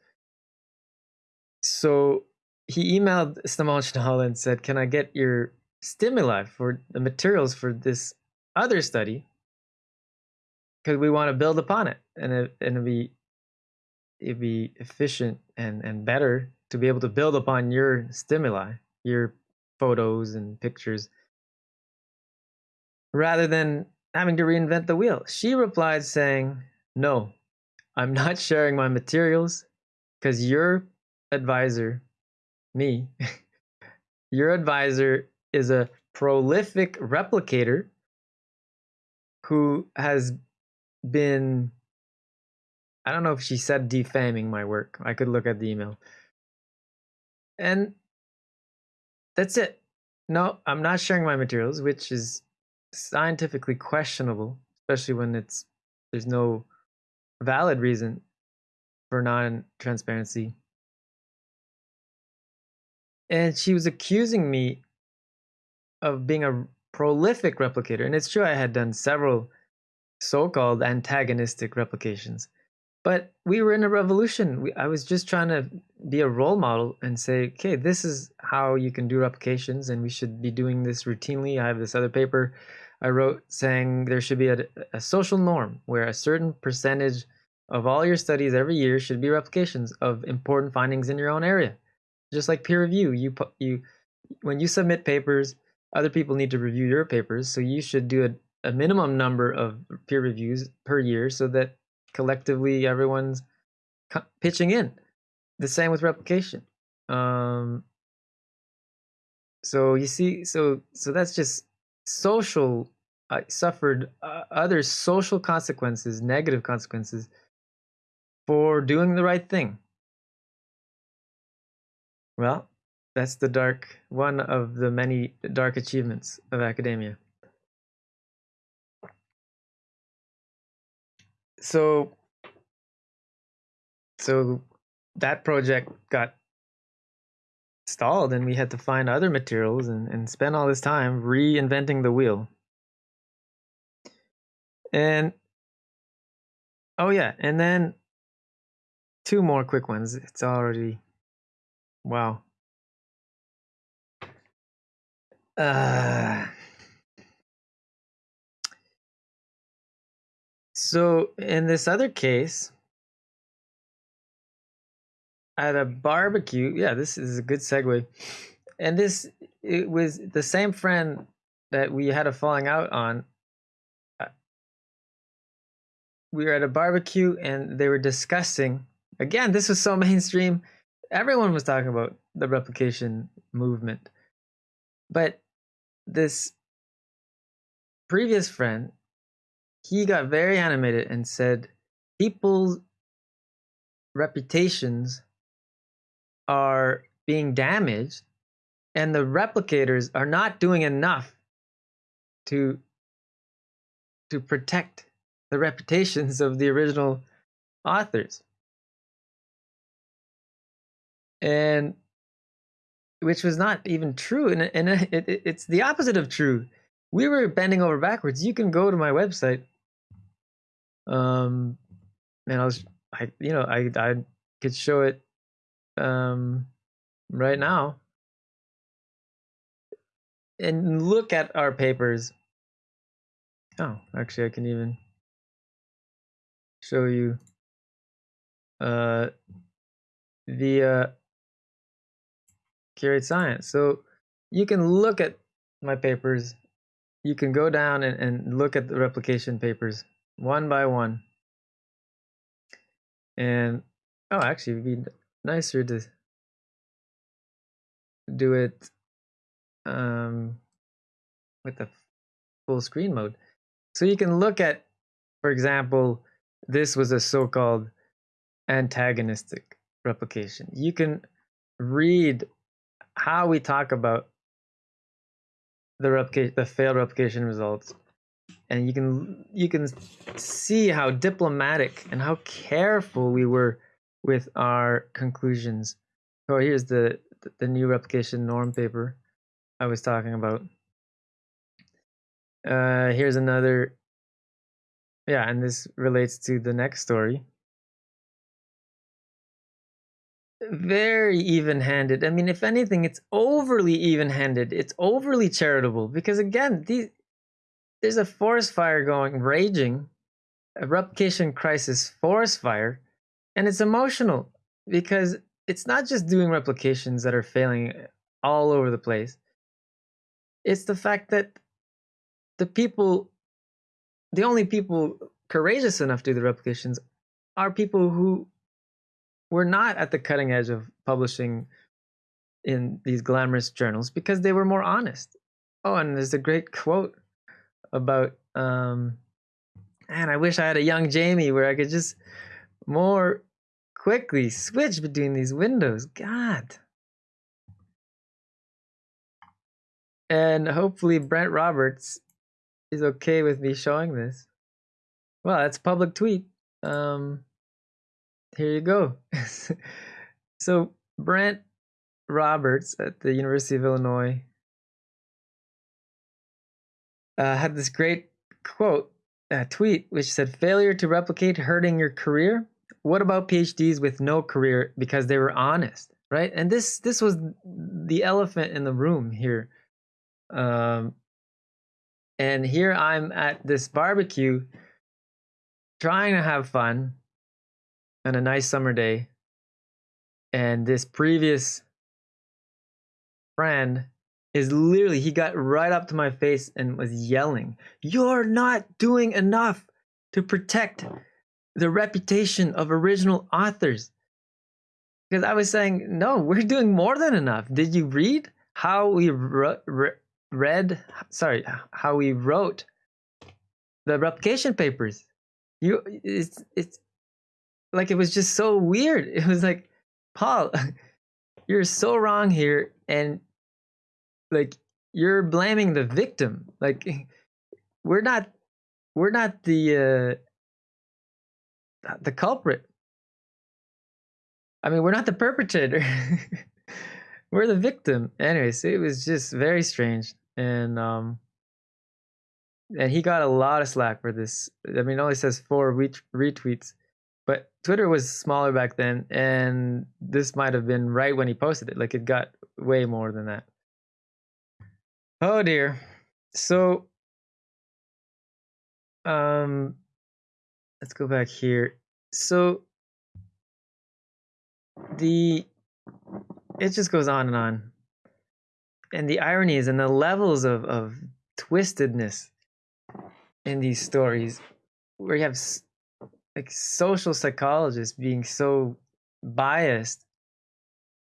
So he emailed Schnall and said, Can I get your stimuli for the materials for this other study? Because we want to build upon it and it, and it'd be it'd be efficient and, and better to be able to build upon your stimuli, your photos and pictures, rather than having to reinvent the wheel. She replied saying, No, I'm not sharing my materials because your advisor, me, your advisor is a prolific replicator who has been I don't know if she said defaming my work. I could look at the email. And that's it. No, I'm not sharing my materials, which is scientifically questionable, especially when it's there's no valid reason for non-transparency. And she was accusing me of being a prolific replicator. And it's true I had done several so-called antagonistic replications. But we were in a revolution. We, I was just trying to be a role model and say, okay, this is how you can do replications, and we should be doing this routinely. I have this other paper I wrote saying there should be a, a social norm where a certain percentage of all your studies every year should be replications of important findings in your own area. Just like peer review, you you when you submit papers, other people need to review your papers, so you should do a, a minimum number of peer reviews per year so that collectively everyone's pitching in. The same with replication. Um, so you see, so so that's just social. I suffered uh, other social consequences, negative consequences, for doing the right thing. Well, that's the dark one of the many dark achievements of academia. So so that project got stalled and we had to find other materials and, and spend all this time reinventing the wheel. And oh yeah and then two more quick ones. It's already wow. Uh So in this other case, at a barbecue, yeah, this is a good segue. And this it was the same friend that we had a falling out on. Uh, we were at a barbecue and they were discussing again, this was so mainstream. Everyone was talking about the replication movement. But this previous friend he got very animated and said people's reputations are being damaged and the replicators are not doing enough to to protect the reputations of the original authors. And which was not even true and, and uh, it, it, it's the opposite of true. We were bending over backwards. You can go to my website um, and I was, I, you know, I, I could show it, um, right now, and look at our papers. Oh, actually, I can even show you, uh, via Curate Science. So you can look at my papers. You can go down and, and look at the replication papers one by one. And oh, actually, it'd be nicer to do it um, with the full screen mode. So you can look at, for example, this was a so-called antagonistic replication. You can read how we talk about the replication, the failed replication results and you can you can see how diplomatic and how careful we were with our conclusions. Oh, here's the the new replication norm paper I was talking about. Uh, here's another. Yeah, and this relates to the next story. Very even handed. I mean, if anything, it's overly even handed. It's overly charitable because, again, these there's a forest fire going raging a replication crisis forest fire and it's emotional because it's not just doing replications that are failing uh, all over the place. It's the fact that the people the only people courageous enough to do the replications are people who were not at the cutting edge of publishing in these glamorous journals because they were more honest. Oh and there's a great quote about um man, I wish I had a young Jamie where I could just more quickly switch between these windows. God. And hopefully Brent Roberts is okay with me showing this. Well, that's public tweet. Um here you go. so Brent Roberts at the University of Illinois uh, had this great quote, uh, tweet, which said, "Failure to replicate hurting your career. What about PhDs with no career because they were honest, right?" And this this was the elephant in the room here. Um, and here I'm at this barbecue, trying to have fun on a nice summer day, and this previous friend is literally he got right up to my face and was yelling, "You're not doing enough to protect the reputation of original authors." Because I was saying, "No, we're doing more than enough." Did you read how we re- re- read? Sorry, how we wrote the replication papers? You, it's it's like it was just so weird. It was like, Paul, you're so wrong here, and like you're blaming the victim. Like we're not we're not the uh the culprit. I mean we're not the perpetrator. We're the victim. Anyways it was just very strange. And um and he got a lot of slack for this. I mean only says four retweets but twitter was smaller back then and this might have been right when he posted it. Like it got way more than that Oh dear. So, um, let's go back here. So the it just goes on and on. And the ironies and the levels of, of twistedness in these stories where you have like social psychologists being so biased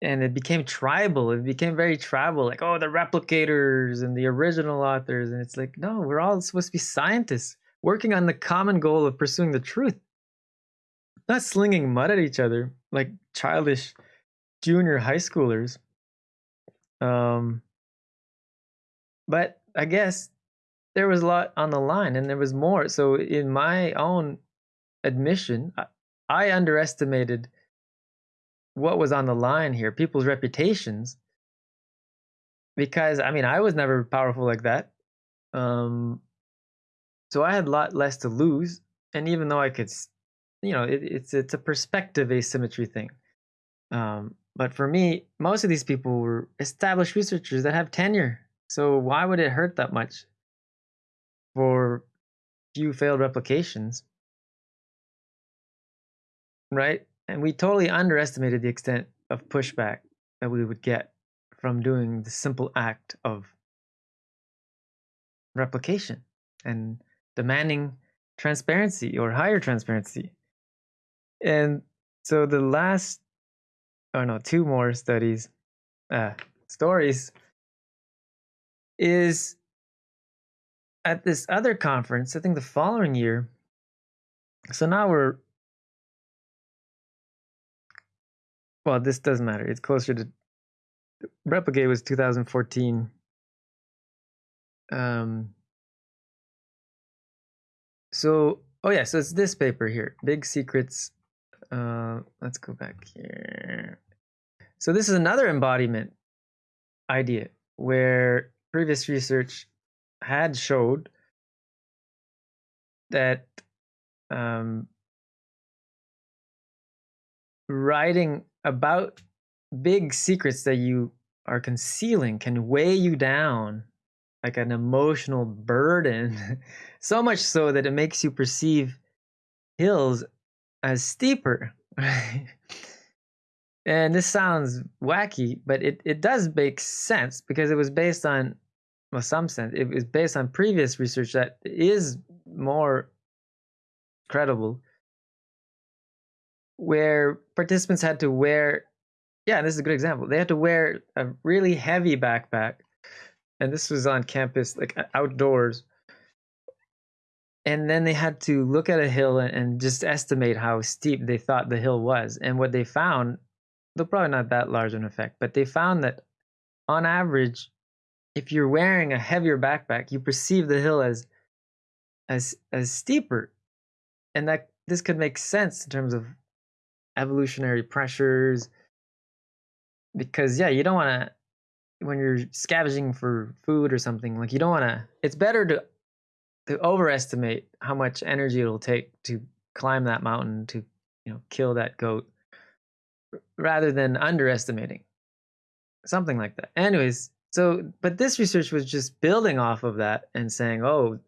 and it became tribal. It became very tribal like oh the replicators and the original authors and it's like no we're all supposed to be scientists working on the common goal of pursuing the truth. Not slinging mud at each other like childish junior high schoolers. Um but i guess there was a lot on the line and there was more. So in my own admission i, I underestimated what was on the line here, people's reputations. Because I mean, I was never powerful like that. Um, so I had a lot less to lose. And even though I could, you know, it, it's it's a perspective asymmetry thing. Um, but for me, most of these people were established researchers that have tenure. So why would it hurt that much for few failed replications? Right? And we totally underestimated the extent of pushback that we would get from doing the simple act of replication and demanding transparency or higher transparency. And so the last, oh no, two more studies, uh, stories is at this other conference, I think the following year. So now we're well, this doesn't matter. It's closer to Repligate was 2014. Um, so, oh yeah, so it's this paper here, Big Secrets. Uh, let's go back here. So this is another embodiment idea where previous research had showed that um, writing about big secrets that you are concealing can weigh you down like an emotional burden, so much so that it makes you perceive hills as steeper. and this sounds wacky, but it, it does make sense because it was based on, well, some sense, it was based on previous research that is more credible where participants had to wear yeah this is a good example they had to wear a really heavy backpack and this was on campus like outdoors. And then they had to look at a hill and, just estimate how steep they thought the hill was. And what they found though probably not that large an effect but they found that on average if you're wearing a heavier backpack you perceive the hill as as as steeper. And that this could make sense in terms of evolutionary pressures because yeah you don't want to when you're scavenging for food or something like you don't want to it's better to to overestimate how much energy it'll take to climb that mountain to you know kill that goat rather than underestimating something like that. Anyways so but this research was just building off of that and saying oh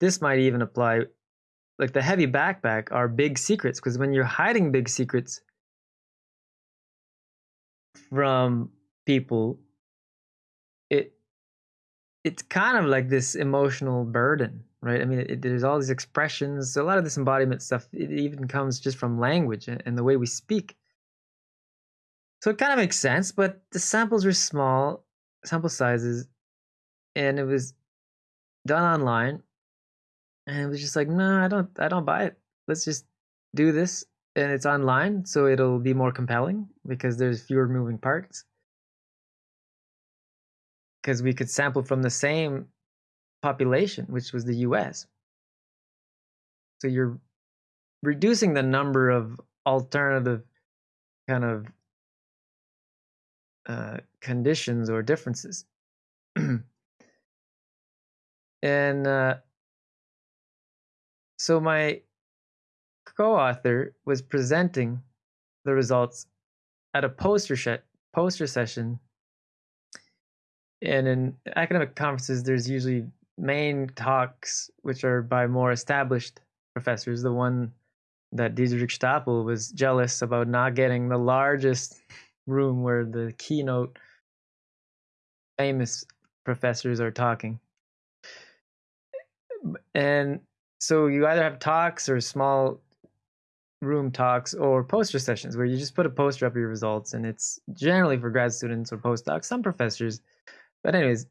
this might even apply like the heavy backpack are big secrets because when you're hiding big secrets from people it it's kind of like this emotional burden right? I mean it, there's all these expressions a lot of this embodiment stuff it even comes just from language and, and the way we speak. So it kind of makes sense but the samples were small sample sizes and it was done online and it was just like no i don't i don't buy it. Let's just do this and it's online so it'll be more compelling because there's fewer moving parts. Because we could sample from the same population which was the US so you're reducing the number of alternative kind of uh, conditions or differences. And uh, so my co-author was presenting the results at a poster sh- poster session. And in academic conferences, there's usually main talks, which are by more established professors. The one that Diederik Stapel was jealous about not getting the largest room where the keynote famous professors are talking. And so you either have talks or small room talks or poster sessions where you just put a poster up of your results and it's generally for grad students or postdocs, some professors. But anyways,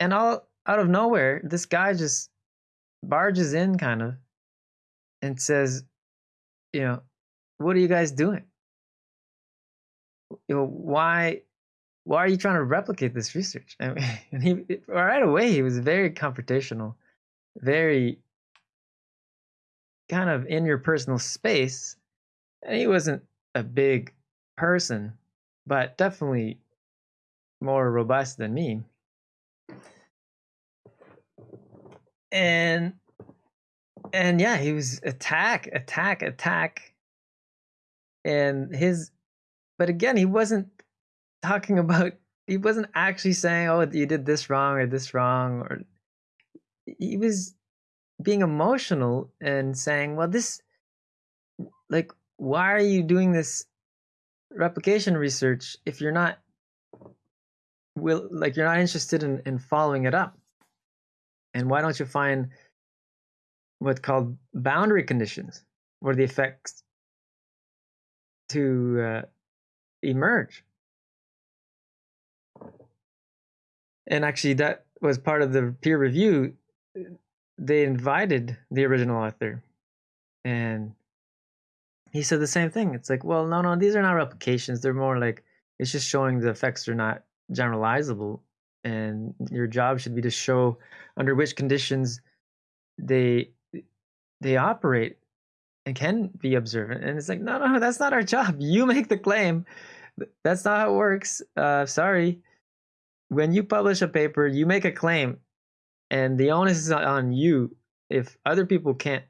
and all out of nowhere, this guy just barges in kind of and says, you know, what are you guys doing? You know, why why are you trying to replicate this research? And he right away he was very confrontational, very kind of in your personal space. And he wasn't a big person, but definitely more robust than me. And and yeah, he was attack, attack, attack. And his but again, he wasn't talking about he wasn't actually saying, "Oh, you did this wrong or this wrong," or he was being emotional and saying, "Well, this, like, why are you doing this replication research if you're not will like you're not interested in in following it up? And why don't you find what's called boundary conditions, where the effects to uh, emerge?" And actually, that was part of the peer review they invited the original author and he said the same thing. It's like well no no these are not replications. They're more like it's just showing the effects are not generalizable and your job should be to show under which conditions they they operate and can be observant. And it's like no no that's not our job. You make the claim. That's not how it works. Uh sorry. When you publish a paper you make a claim and the onus is on you if other people can't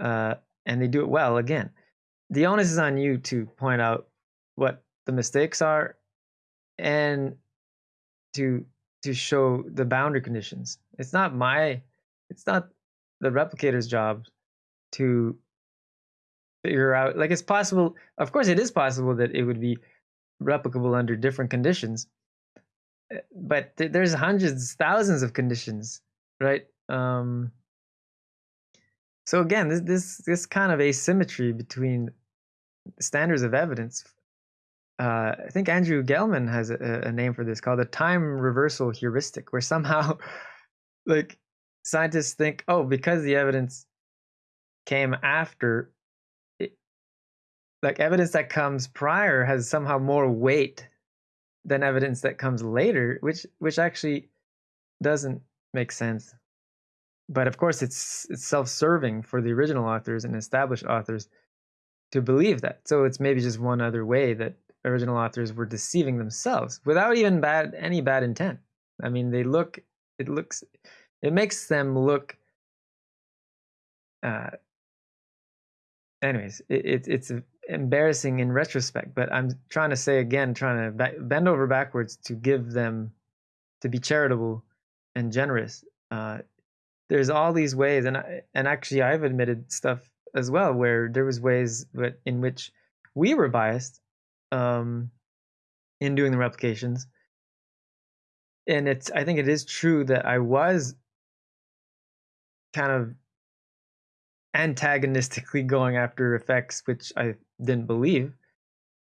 uh, and they do it well again. The onus is on you to point out what the mistakes are and to to show the boundary conditions. It's not my it's not the replicator's job to figure out like it's possible of course it is possible that it would be replicable under different conditions but there's hundreds, thousands of conditions, right? Um, so again, this this this kind of asymmetry between standards of evidence. Uh, I think Andrew Gelman has a, a name for this called the time reversal heuristic, where somehow, like, scientists think, oh, because the evidence came after, it, like evidence that comes prior has somehow more weight than evidence that comes later, which which actually doesn't make sense. But of course, it's it's self-serving for the original authors and established authors to believe that. So it's maybe just one other way that original authors were deceiving themselves without even bad any bad intent. I mean, they look it looks it makes them look uh anyways, it, it it's embarrassing in retrospect, but I'm trying to say again, trying to bend over backwards to give them to be charitable and generous. Uh, there's all these ways, and I, and actually, I've admitted stuff as well where there was ways that in which we were biased um, in doing the replications, and it's I think it is true that I was kind of antagonistically going after effects which I didn't believe.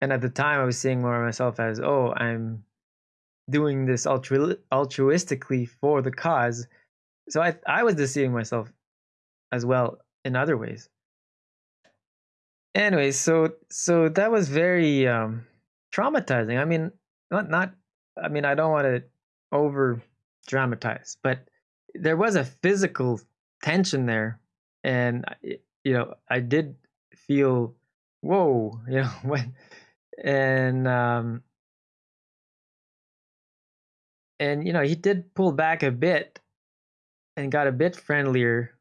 And at the time, I was seeing more of myself as, oh, I'm doing this altru- altruistically for the cause. So I I was deceiving myself as well in other ways. Anyways, so so that was very um, traumatizing. I mean, not not. I mean, I don't want to over dramatize, but there was a physical tension there, and you know, I did feel whoa, you know, when and um and you know, he did pull back a bit and got a bit friendlier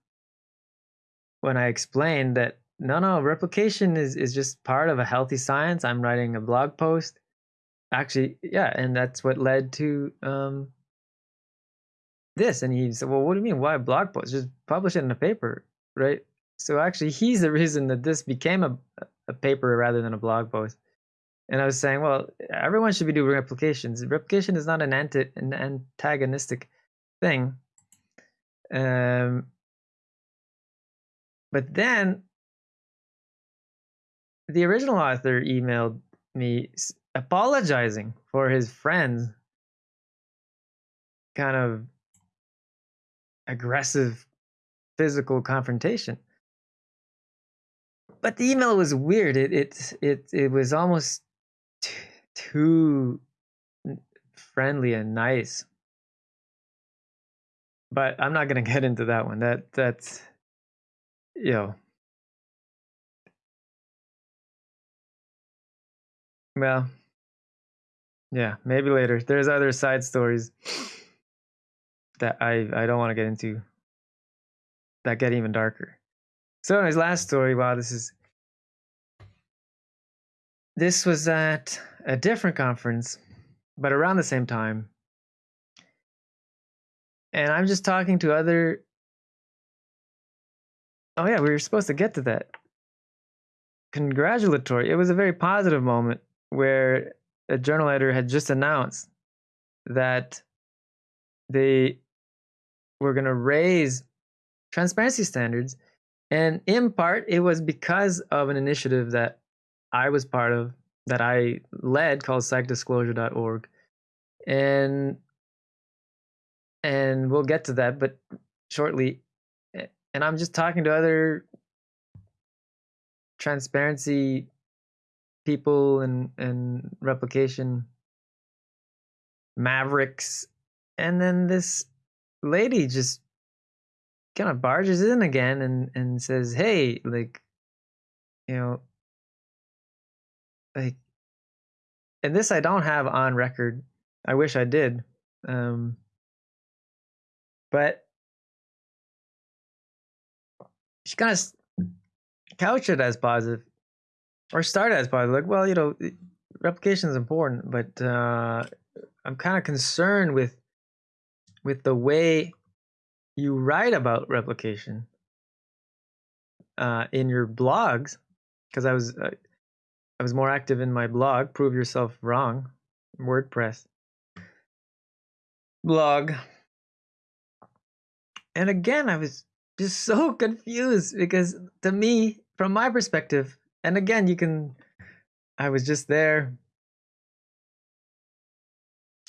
when I explained that no, no, replication is is just part of a healthy science. I'm writing a blog post. Actually, yeah, and that's what led to um this. And he said, "Well, what do you mean? Why blog post? Just publish it in a paper, right?" so actually, he's the reason that this became a a paper rather than a blog post. And I was saying, well, everyone should be doing replications. Replication is not an anti an antagonistic thing. Um, but then the original author emailed me apologizing for his friend's kind of aggressive physical confrontation. But the email was weird. It it it it was almost too friendly and nice. But I'm not going to get into that one. That that's you know Well, yeah, maybe later. There's other side stories that I I don't want to get into that get even darker. So, anyways, last story. Wow, this is this was at a different conference, but around the same time. And I'm just talking to other. Oh yeah, we were supposed to get to that. Congratulatory. It was a very positive moment where a journal editor had just announced that they were going to raise transparency standards. And in part, it was because of an initiative that I was part of, that I led called psychdisclosure.org. And and we'll get to that, but shortly. And I'm just talking to other transparency people and and replication mavericks and then this lady just kind of barges in again and and says hey like you know like and this i don't have on record i wish i did um but she kind of couched it as positive or start as positive. like, well, you know, replication is important, but uh, I'm kind of concerned with with the way you write about replication uh, in your blogs, because I was uh, I was more active in my blog, prove yourself wrong, WordPress blog, and again, I was just so confused because to me, from my perspective, and again, you can. I was just there.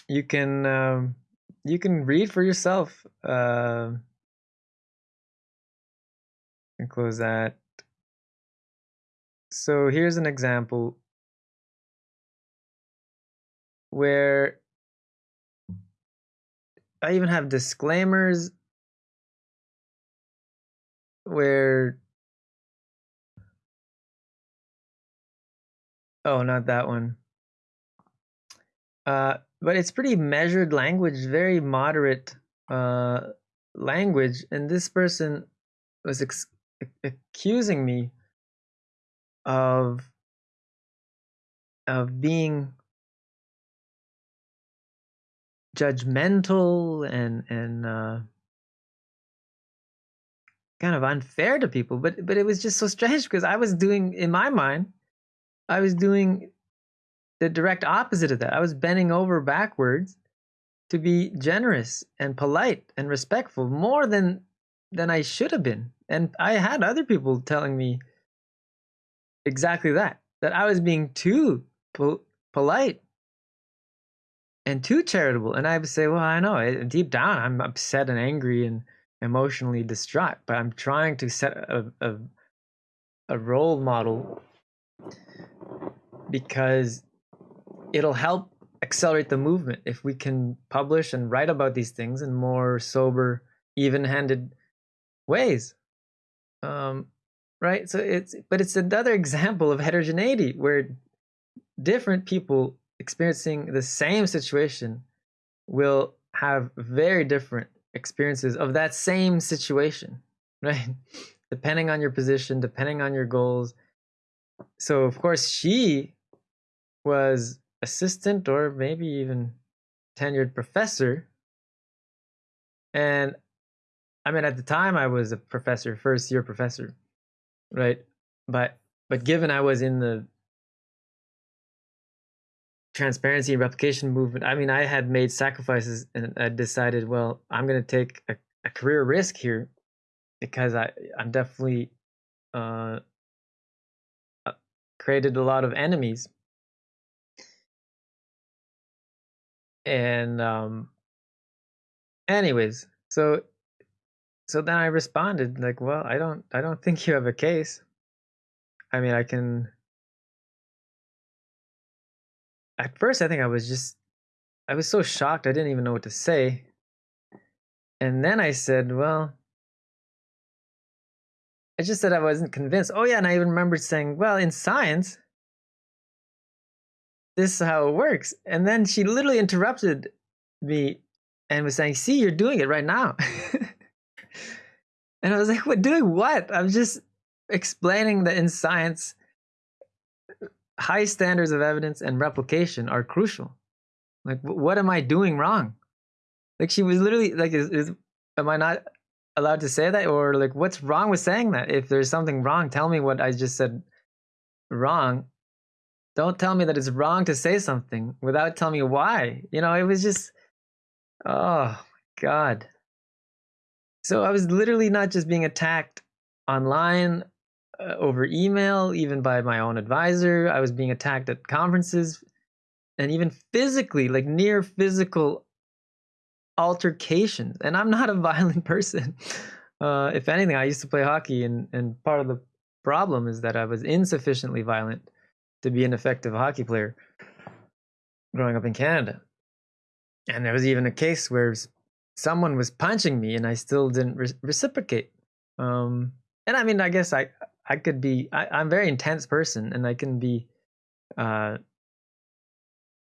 You can um, you can read for yourself. Uh, and close that. So here's an example where I even have disclaimers where Oh, not that one. Uh, but it's pretty measured language, very moderate uh, language, and this person was accusing me of of being judgmental and and uh, kind of unfair to people. But but it was just so strange because I was doing in my mind I was doing the direct opposite of that. I was bending over backwards to be generous and polite and respectful more than than I should have been. And I had other people telling me exactly that that I was being too po- polite and too charitable. And I would say, well, I know deep down I'm upset and angry and emotionally distraught, but I'm trying to set a, a, a role model because it'll help accelerate the movement if we can publish and write about these things in more sober, even-handed ways. Um, right? So it's but it's another example of heterogeneity where different people experiencing the same situation will have very different experiences of that same situation, right? Depending on your position, depending on your goals, so of course she was assistant or maybe even tenured professor and i mean at the time i was a professor first year professor right? But but given I was in the transparency and replication movement, I mean, I had made sacrifices and I decided, well, I'm going to take a, a, career risk here because I I'm definitely uh, uh, created a lot of enemies. And um anyways, so so then I responded like, "Well, I don't I don't think you have a case. I mean, I can At first I think I was just I was so shocked I didn't even know what to say. And then I said, "Well, I just said I wasn't convinced. Oh yeah, and I even remembered saying, "Well, in science, this is how it works." And then she literally interrupted me and was saying, "See, you're doing it right now." and I was like, "What? Doing what?" I'm just explaining that in science, high standards of evidence and replication are crucial. Like, what am I doing wrong? Like, she was literally like, is, is am I not allowed to say that, or like, what's wrong with saying that? If there's something wrong, tell me what I just said wrong. Don't tell me that it's wrong to say something without telling me why. You know, it was just, oh my god. So I was literally not just being attacked online uh, over email, even by my own advisor. I was being attacked at conferences and even physically, like near physical altercations. And I'm not a violent person. Uh, if anything, I used to play hockey, and, and part of the problem is that I was insufficiently violent to be an effective hockey player growing up in Canada. And there was even a case where someone was punching me and I still didn't re- reciprocate. Um, and I mean, I guess I I could be I, am a very intense person and I can be uh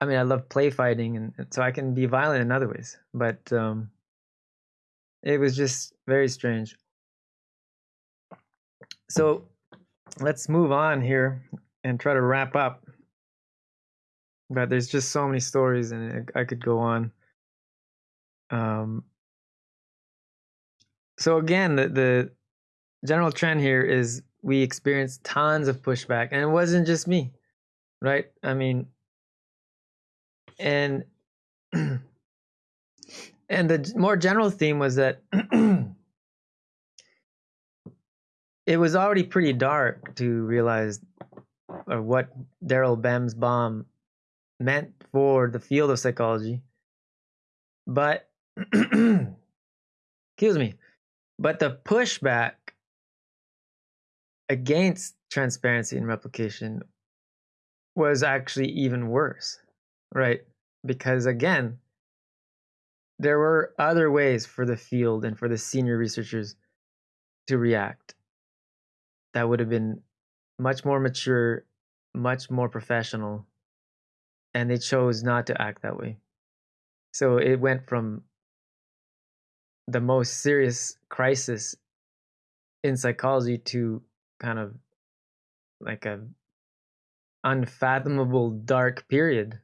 I mean I love play fighting and, and so I can be violent in other ways. But um it was just very strange. So let's move on here and try to wrap up. But there's just so many stories and I could go on. Um so again the, the general trend here is we experienced tons of pushback and it wasn't just me right i mean and and the more general theme was that it was already pretty dark to realize or what Daryl Bem's bomb meant for the field of psychology but excuse me but the pushback against transparency and replication was actually even worse, right? Because again, there were other ways for the field and for the senior researchers to react that would have been much more mature, much more professional, and they chose not to act that way. So it went from the most serious crisis in psychology to kind of like a unfathomable dark period.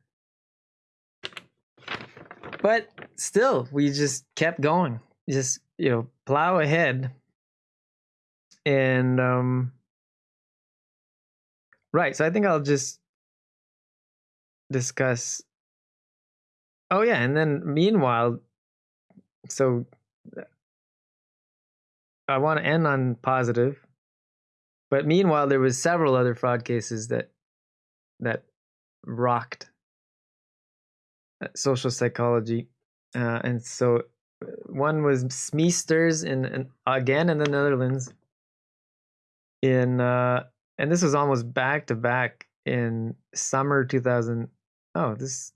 But still, we just kept going. Just, you know, plow ahead. And um right, so I think I'll just discuss Oh yeah, and then meanwhile so I want to end on positive but meanwhile, there was several other fraud cases that that rocked uh, social psychology, uh, and so uh, one was Smeesters in, in again in the Netherlands. In uh, and this was almost back to back in summer 2000. Oh, this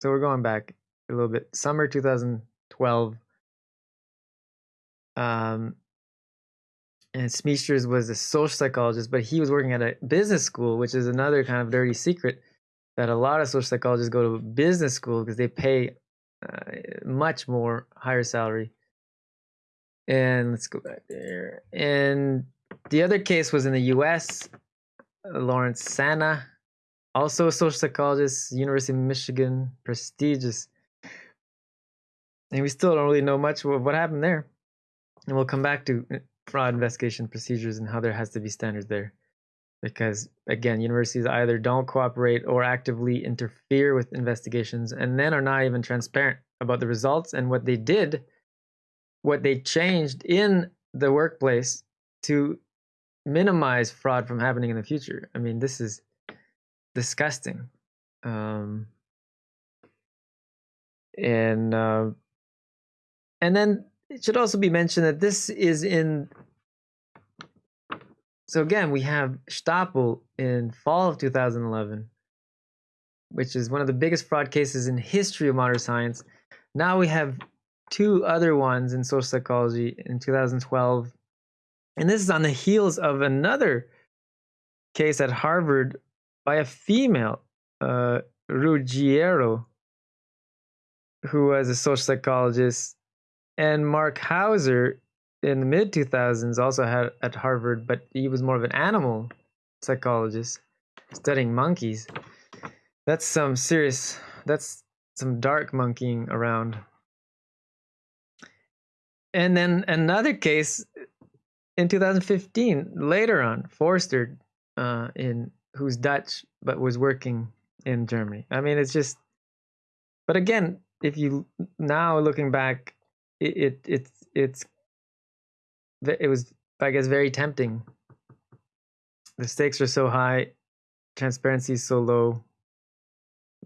so we're going back a little bit. Summer 2012. Um, and Smeesters was a social psychologist, but he was working at a business school, which is another kind of dirty secret that a lot of social psychologists go to business school because they pay uh, much more higher salary. And let's go back there. And the other case was in the U.S. Uh, Lawrence Sana, also a social psychologist, University of Michigan, prestigious. And we still don't really know much of what happened there. And we'll come back to uh, fraud investigation procedures and how there has to be standards there. Because again, universities either don't cooperate or actively interfere with investigations and then are not even transparent about the results and what they did, what they changed in the workplace to minimize fraud from happening in the future. I mean, this is disgusting. Um, and uh, and then it should also be mentioned that this is in. So again, we have Stapel in fall of 2011, which is one of the biggest fraud cases in history of modern science. Now we have two other ones in social psychology in 2012, and this is on the heels of another case at Harvard by a female, uh, Ruggiero, who was a social psychologist, and Mark Hauser in the mid 2000s also had at Harvard, but he was more of an animal psychologist studying monkeys. That's some serious, that's some dark monkeying around. And then another case in 2015, later on, Forster, uh, in who's Dutch but was working in Germany. I mean, it's just, but again, if you now looking back, it, it it's it's it was I guess very tempting. The stakes are so high, transparency is so low,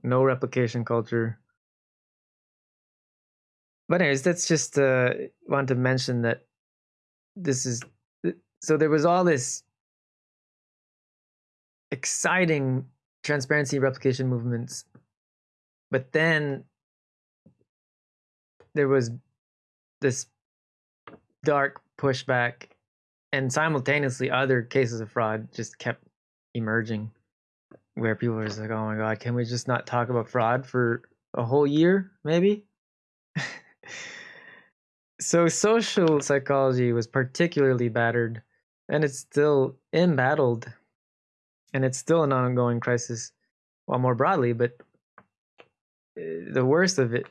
no replication culture. But anyways, that's just uh want to mention that this is so there was all this exciting transparency replication movements but then there was this dark pushback and simultaneously other cases of fraud just kept emerging where people were just like oh my god can we just not talk about fraud for a whole year maybe? So social psychology was particularly battered and it's still embattled and it's still an ongoing crisis well more broadly but eh, the worst of it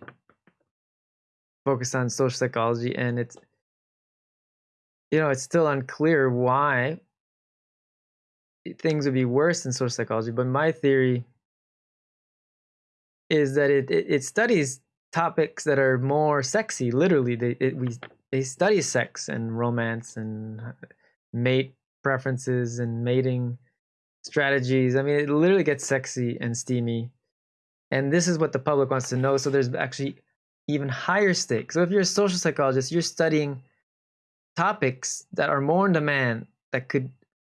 focused on social psychology and it's you know it's still unclear why things would be worse in social psychology but my theory is that it it, it studies topics that are more sexy literally. They it, we they study sex and romance and mate preferences and mating strategies i mean it literally gets sexy and steamy and this is what the public wants to know so there's actually even higher stakes. So if you're a social psychologist, you're studying topics that are more in demand that could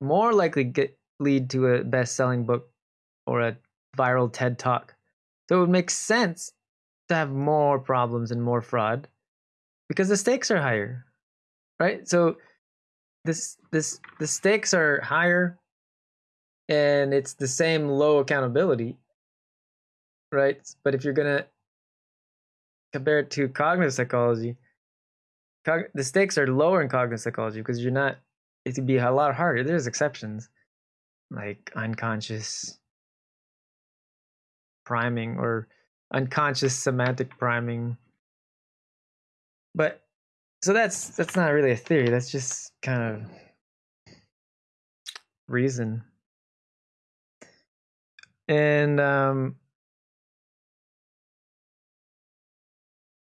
more likely get lead to a best-selling book or a viral TED talk. So it would make sense to have more problems and more fraud because the stakes are higher. Right? So this this the stakes are higher and it's the same low accountability. Right? But if you're going to compare it to cognitive psychology, cog- the stakes are lower in cognitive psychology because you're not. It could be a lot harder. There's exceptions, like unconscious priming or unconscious semantic priming. But so that's that's not really a theory. That's just kind of reason. And um,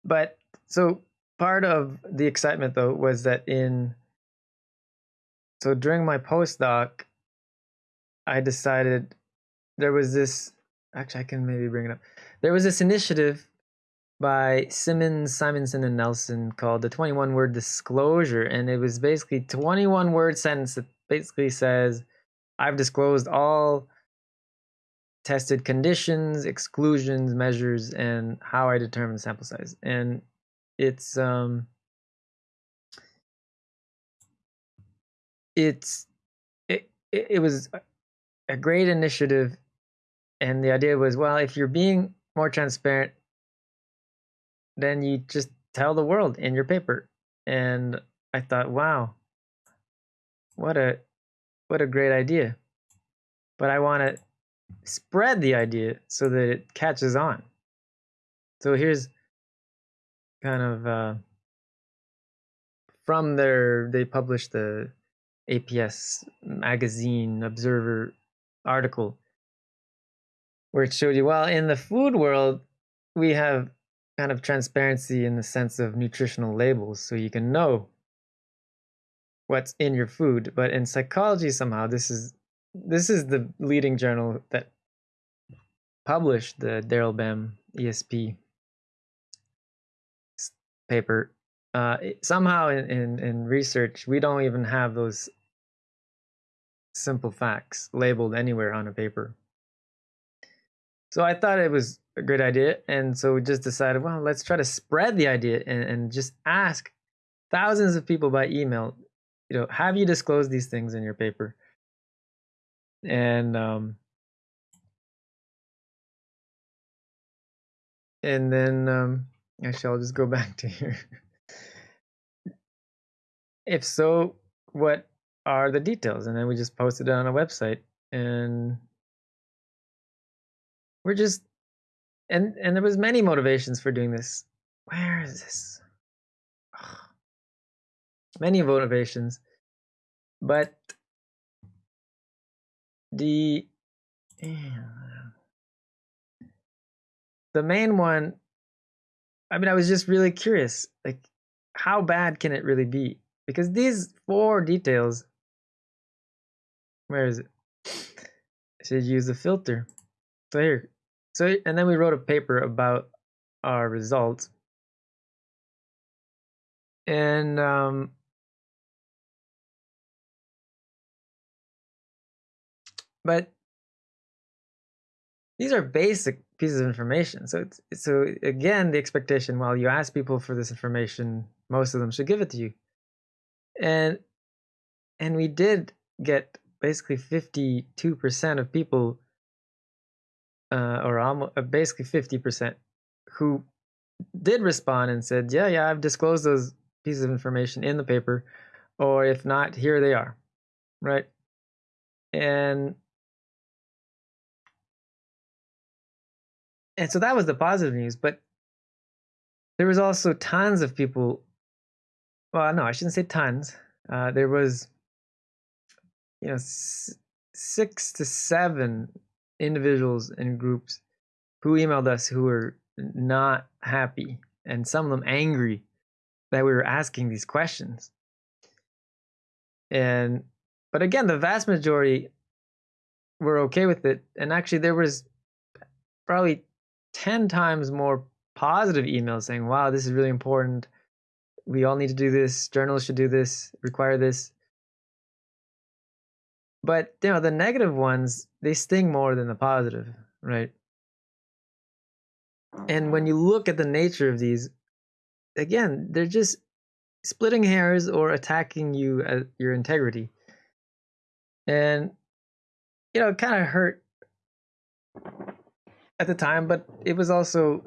But so part of the excitement though was that in so during my postdoc, I decided there was this actually I can maybe bring it up. There was this initiative by Simmons, Simonson, and Nelson called the 21 word disclosure. And it was basically 21 word sentence that basically says, I've disclosed all tested conditions, exclusions, measures, and how I determine sample size. And it's um it's it it was a great initiative and the idea was well if you're being more transparent then you just tell the world in your paper. And i thought wow. What a what a great idea. But i want to spread the idea so that it catches on. So here's kind of uh, from their they published the APS magazine observer article where it showed you well in the food world we have kind of transparency in the sense of nutritional labels so you can know what's in your food but in psychology somehow this is this is the leading journal that published the Daryl Bem ESP paper. Uh, somehow in, in, in research we don't even have those simple facts labeled anywhere on a paper. So i thought it was a great idea and so we just decided well let's try to spread the idea and, and just ask thousands of people by email you know have you disclosed these things in your paper and um and then um actually i'll just go back to here if so, what are the details? And then we just posted it on a website and we're just and and there was many motivations for doing this. Where is this? Many motivations. But the the main one I mean I was just really curious like how bad can it really be? because these four details where is it I should use the filter so here so and then we wrote a paper about our results. And um but these are basic pieces of information. So it's so again the expectation while you ask people for this information most of them should give it to you. And and we did get basically 52% of people uh, or almost uh, basically 50% who did respond and said yeah yeah i've disclosed those pieces of information in the paper or if not here they are right and and so that was the positive news but there was also tons of people well, no, I shouldn't say tons. Uh, there was, you know, six to seven individuals and groups who emailed us who were not happy and some of them angry that we were asking these questions. And, but again, the vast majority were okay with it. And actually, there was probably 10 times more positive emails saying, wow, this is really important we all need to do this journalists should do this require this but you know the negative ones they sting more than the positive right and when you look at the nature of these again they're just splitting hairs or attacking you at your integrity and you know it kind of hurt at the time but it was also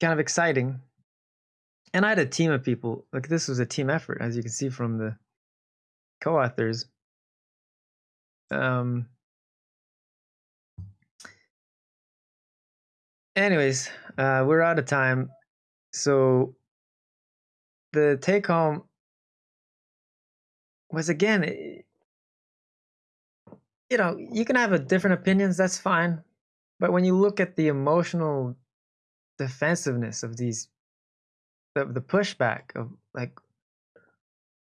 kind of exciting and I had a team of people. Like this was a team effort, as you can see from the co-authors. Um. Anyways, uh, we're out of time, so the take home was again, eh, you know, you can have a different opinions. That's fine, but when you look at the emotional defensiveness of these the the pushback of like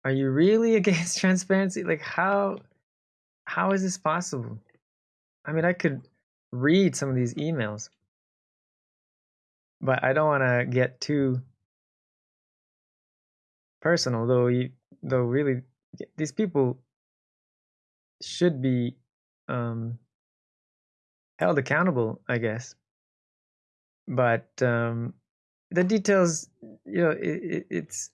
are you really against transparency like how how is this possible? I mean i could read some of these emails. But i don't want to get too personal though you, though really these people should be um held accountable i guess. But um the details you know it, it, it's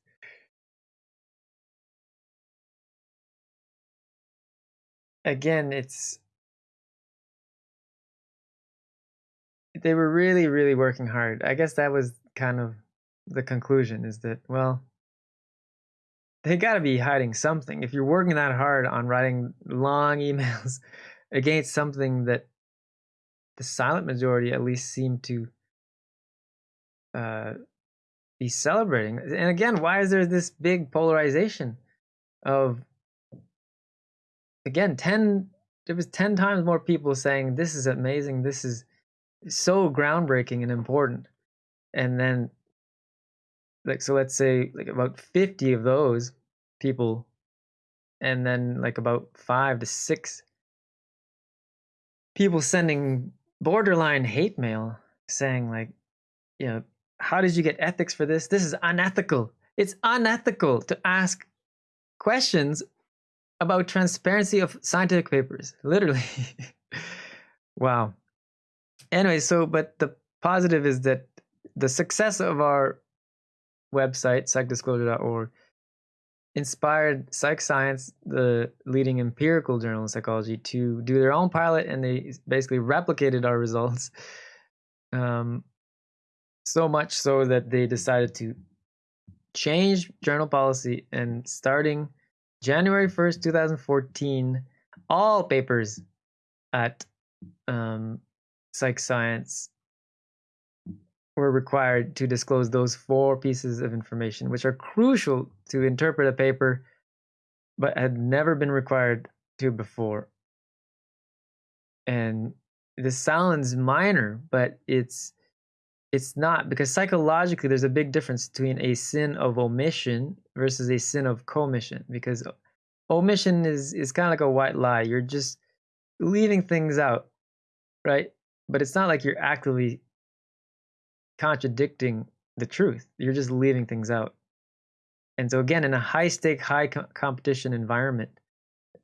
again it's they were really really working hard i guess that was kind of the conclusion is that well they got to be hiding something if you're working that hard on writing long emails against something that the silent majority at least seem to uh, be celebrating. And again, why is there this big polarization of again 10 there was 10 times more people saying this is amazing, this is so groundbreaking and important. And then like so let's say like about 50 of those people and then like about 5 to 6 people sending borderline hate mail saying like you know how did you get ethics for this? This is unethical. It's unethical to ask questions about transparency of scientific papers literally wow anyway so but the positive is that the success of our website psychdisclosure.org inspired Psych Science, the leading empirical journal in psychology, to do their own pilot, and they basically replicated our results. Um, so much so that they decided to change journal policy, and starting January 1st, 2014, all papers at um, Psych Science were required to disclose those four pieces of information, which are crucial to interpret a paper, but had never been required to before. And this sounds minor, but it's it's not because psychologically there's a big difference between a sin of omission versus a sin of commission because omission is is kind of like a white lie you're just leaving things out right but it's not like you're actively contradicting the truth. You're just leaving things out. And so again, in a high stake, high co- competition environment,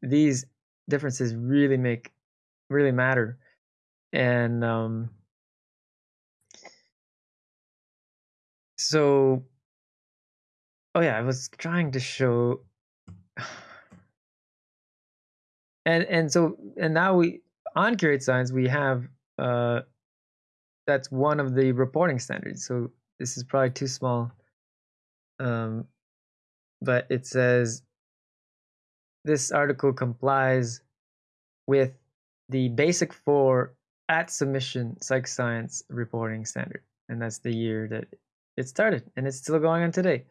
these differences really make really matter. And um, so, oh yeah, I was trying to show, and and so and now we on Curate Science we have uh, that's one of the reporting standards. So this is probably too small. Um, but it says this article complies with the basic four at submission psych science reporting standard. And that's the year that it started. And it's still going on today.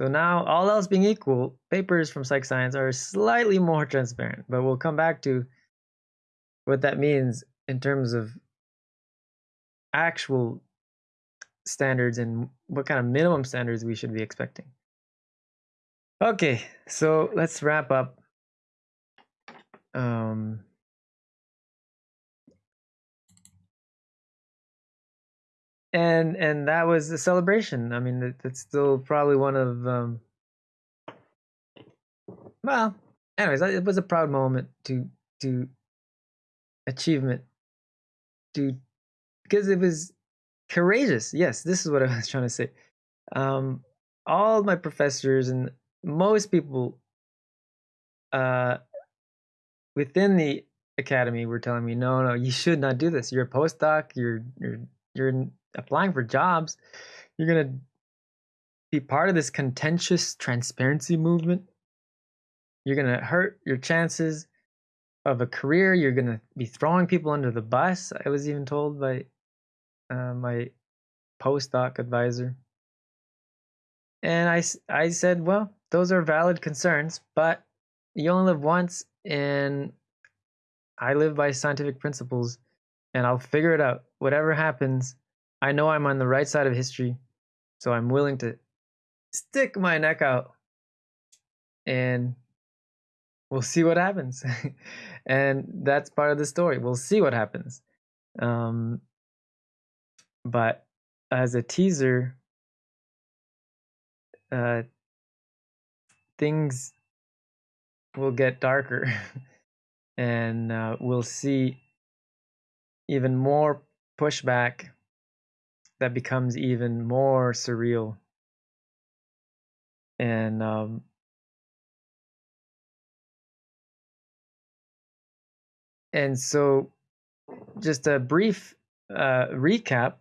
So now, all else being equal, papers from psych science are slightly more transparent. But we'll come back to what that means in terms of actual standards and what kind of minimum standards we should be expecting. Okay, so let's wrap up. Um, and and that was the celebration. I mean, that's still probably one of um, well, anyways, it was a proud moment to to achievement to because it was courageous. Yes, this is what I was trying to say. Um, all my professors and most people uh, within the academy were telling me, no, no, you should not do this. You're a postdoc. You're you're you're applying for jobs. You're gonna be part of this contentious transparency movement. You're gonna hurt your chances of a career. You're gonna be throwing people under the bus. I was even told by uh, my postdoc advisor. And I, I said, well, those are valid concerns, but you only live once, and I live by scientific principles, and I'll figure it out. Whatever happens, I know I'm on the right side of history, so I'm willing to stick my neck out, and we'll see what happens. and that's part of the story. We'll see what happens. Um, but as a teaser, uh, things will get darker and uh, we'll see even more pushback that becomes even more surreal. And um, and so just a brief uh, recap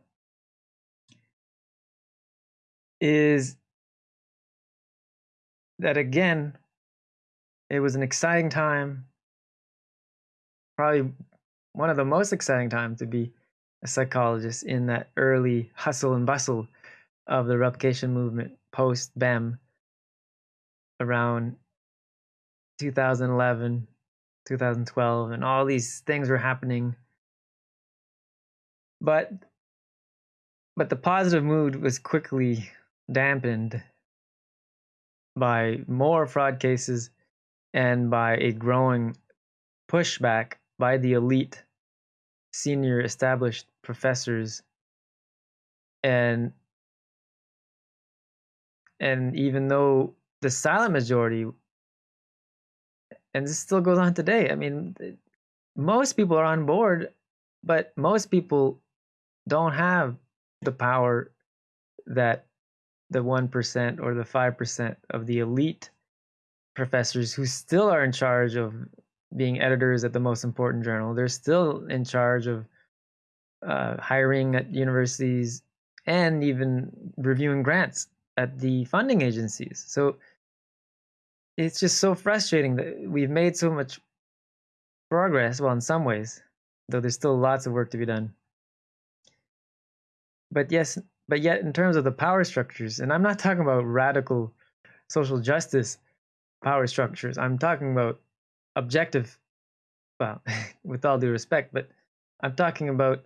is that again, it was an exciting time, probably one of the most exciting times to be a psychologist in that early hustle and bustle of the replication movement post BEM around 2011, 2012, and all these things were happening. But but the positive mood was quickly dampened by more fraud cases and by a growing pushback by the elite senior established professors and and even though the silent majority and this still goes on today i mean most people are on board but most people don't have the power that the 1% or the 5% of the elite professors who still are in charge of being editors at the most important journal. They're still in charge of uh, hiring at universities and even reviewing grants at the funding agencies. So it's just so frustrating that we've made so much progress. Well, in some ways, though there's still lots of work to be done. But yes, but yet in terms of the power structures, and I'm not talking about radical social justice power structures. I'm talking about objective, well, with all due respect, but I'm talking about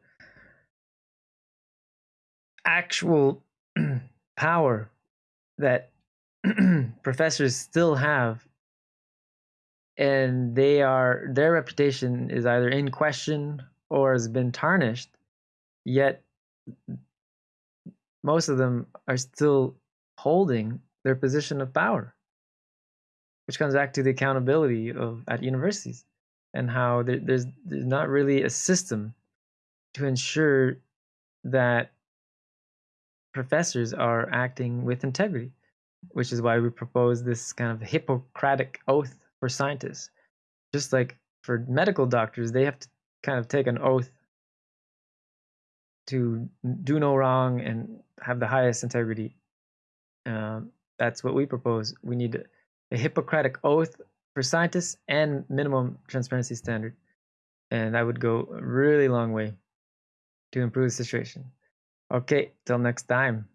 actual power that professors still have. And they are their reputation is either in question or has been tarnished yet most of them are still holding their position of power which comes back to the accountability of at universities and how there, there's there's not really a system to ensure that professors are acting with integrity, which is why we propose this kind of Hippocratic oath for scientists. Just like for medical doctors, they have to kind of take an oath to do no wrong and have the highest integrity. Um, that's what we propose. We need a Hippocratic oath for scientists and minimum transparency standard. And that would go a really long way to improve the situation. Okay, till next time.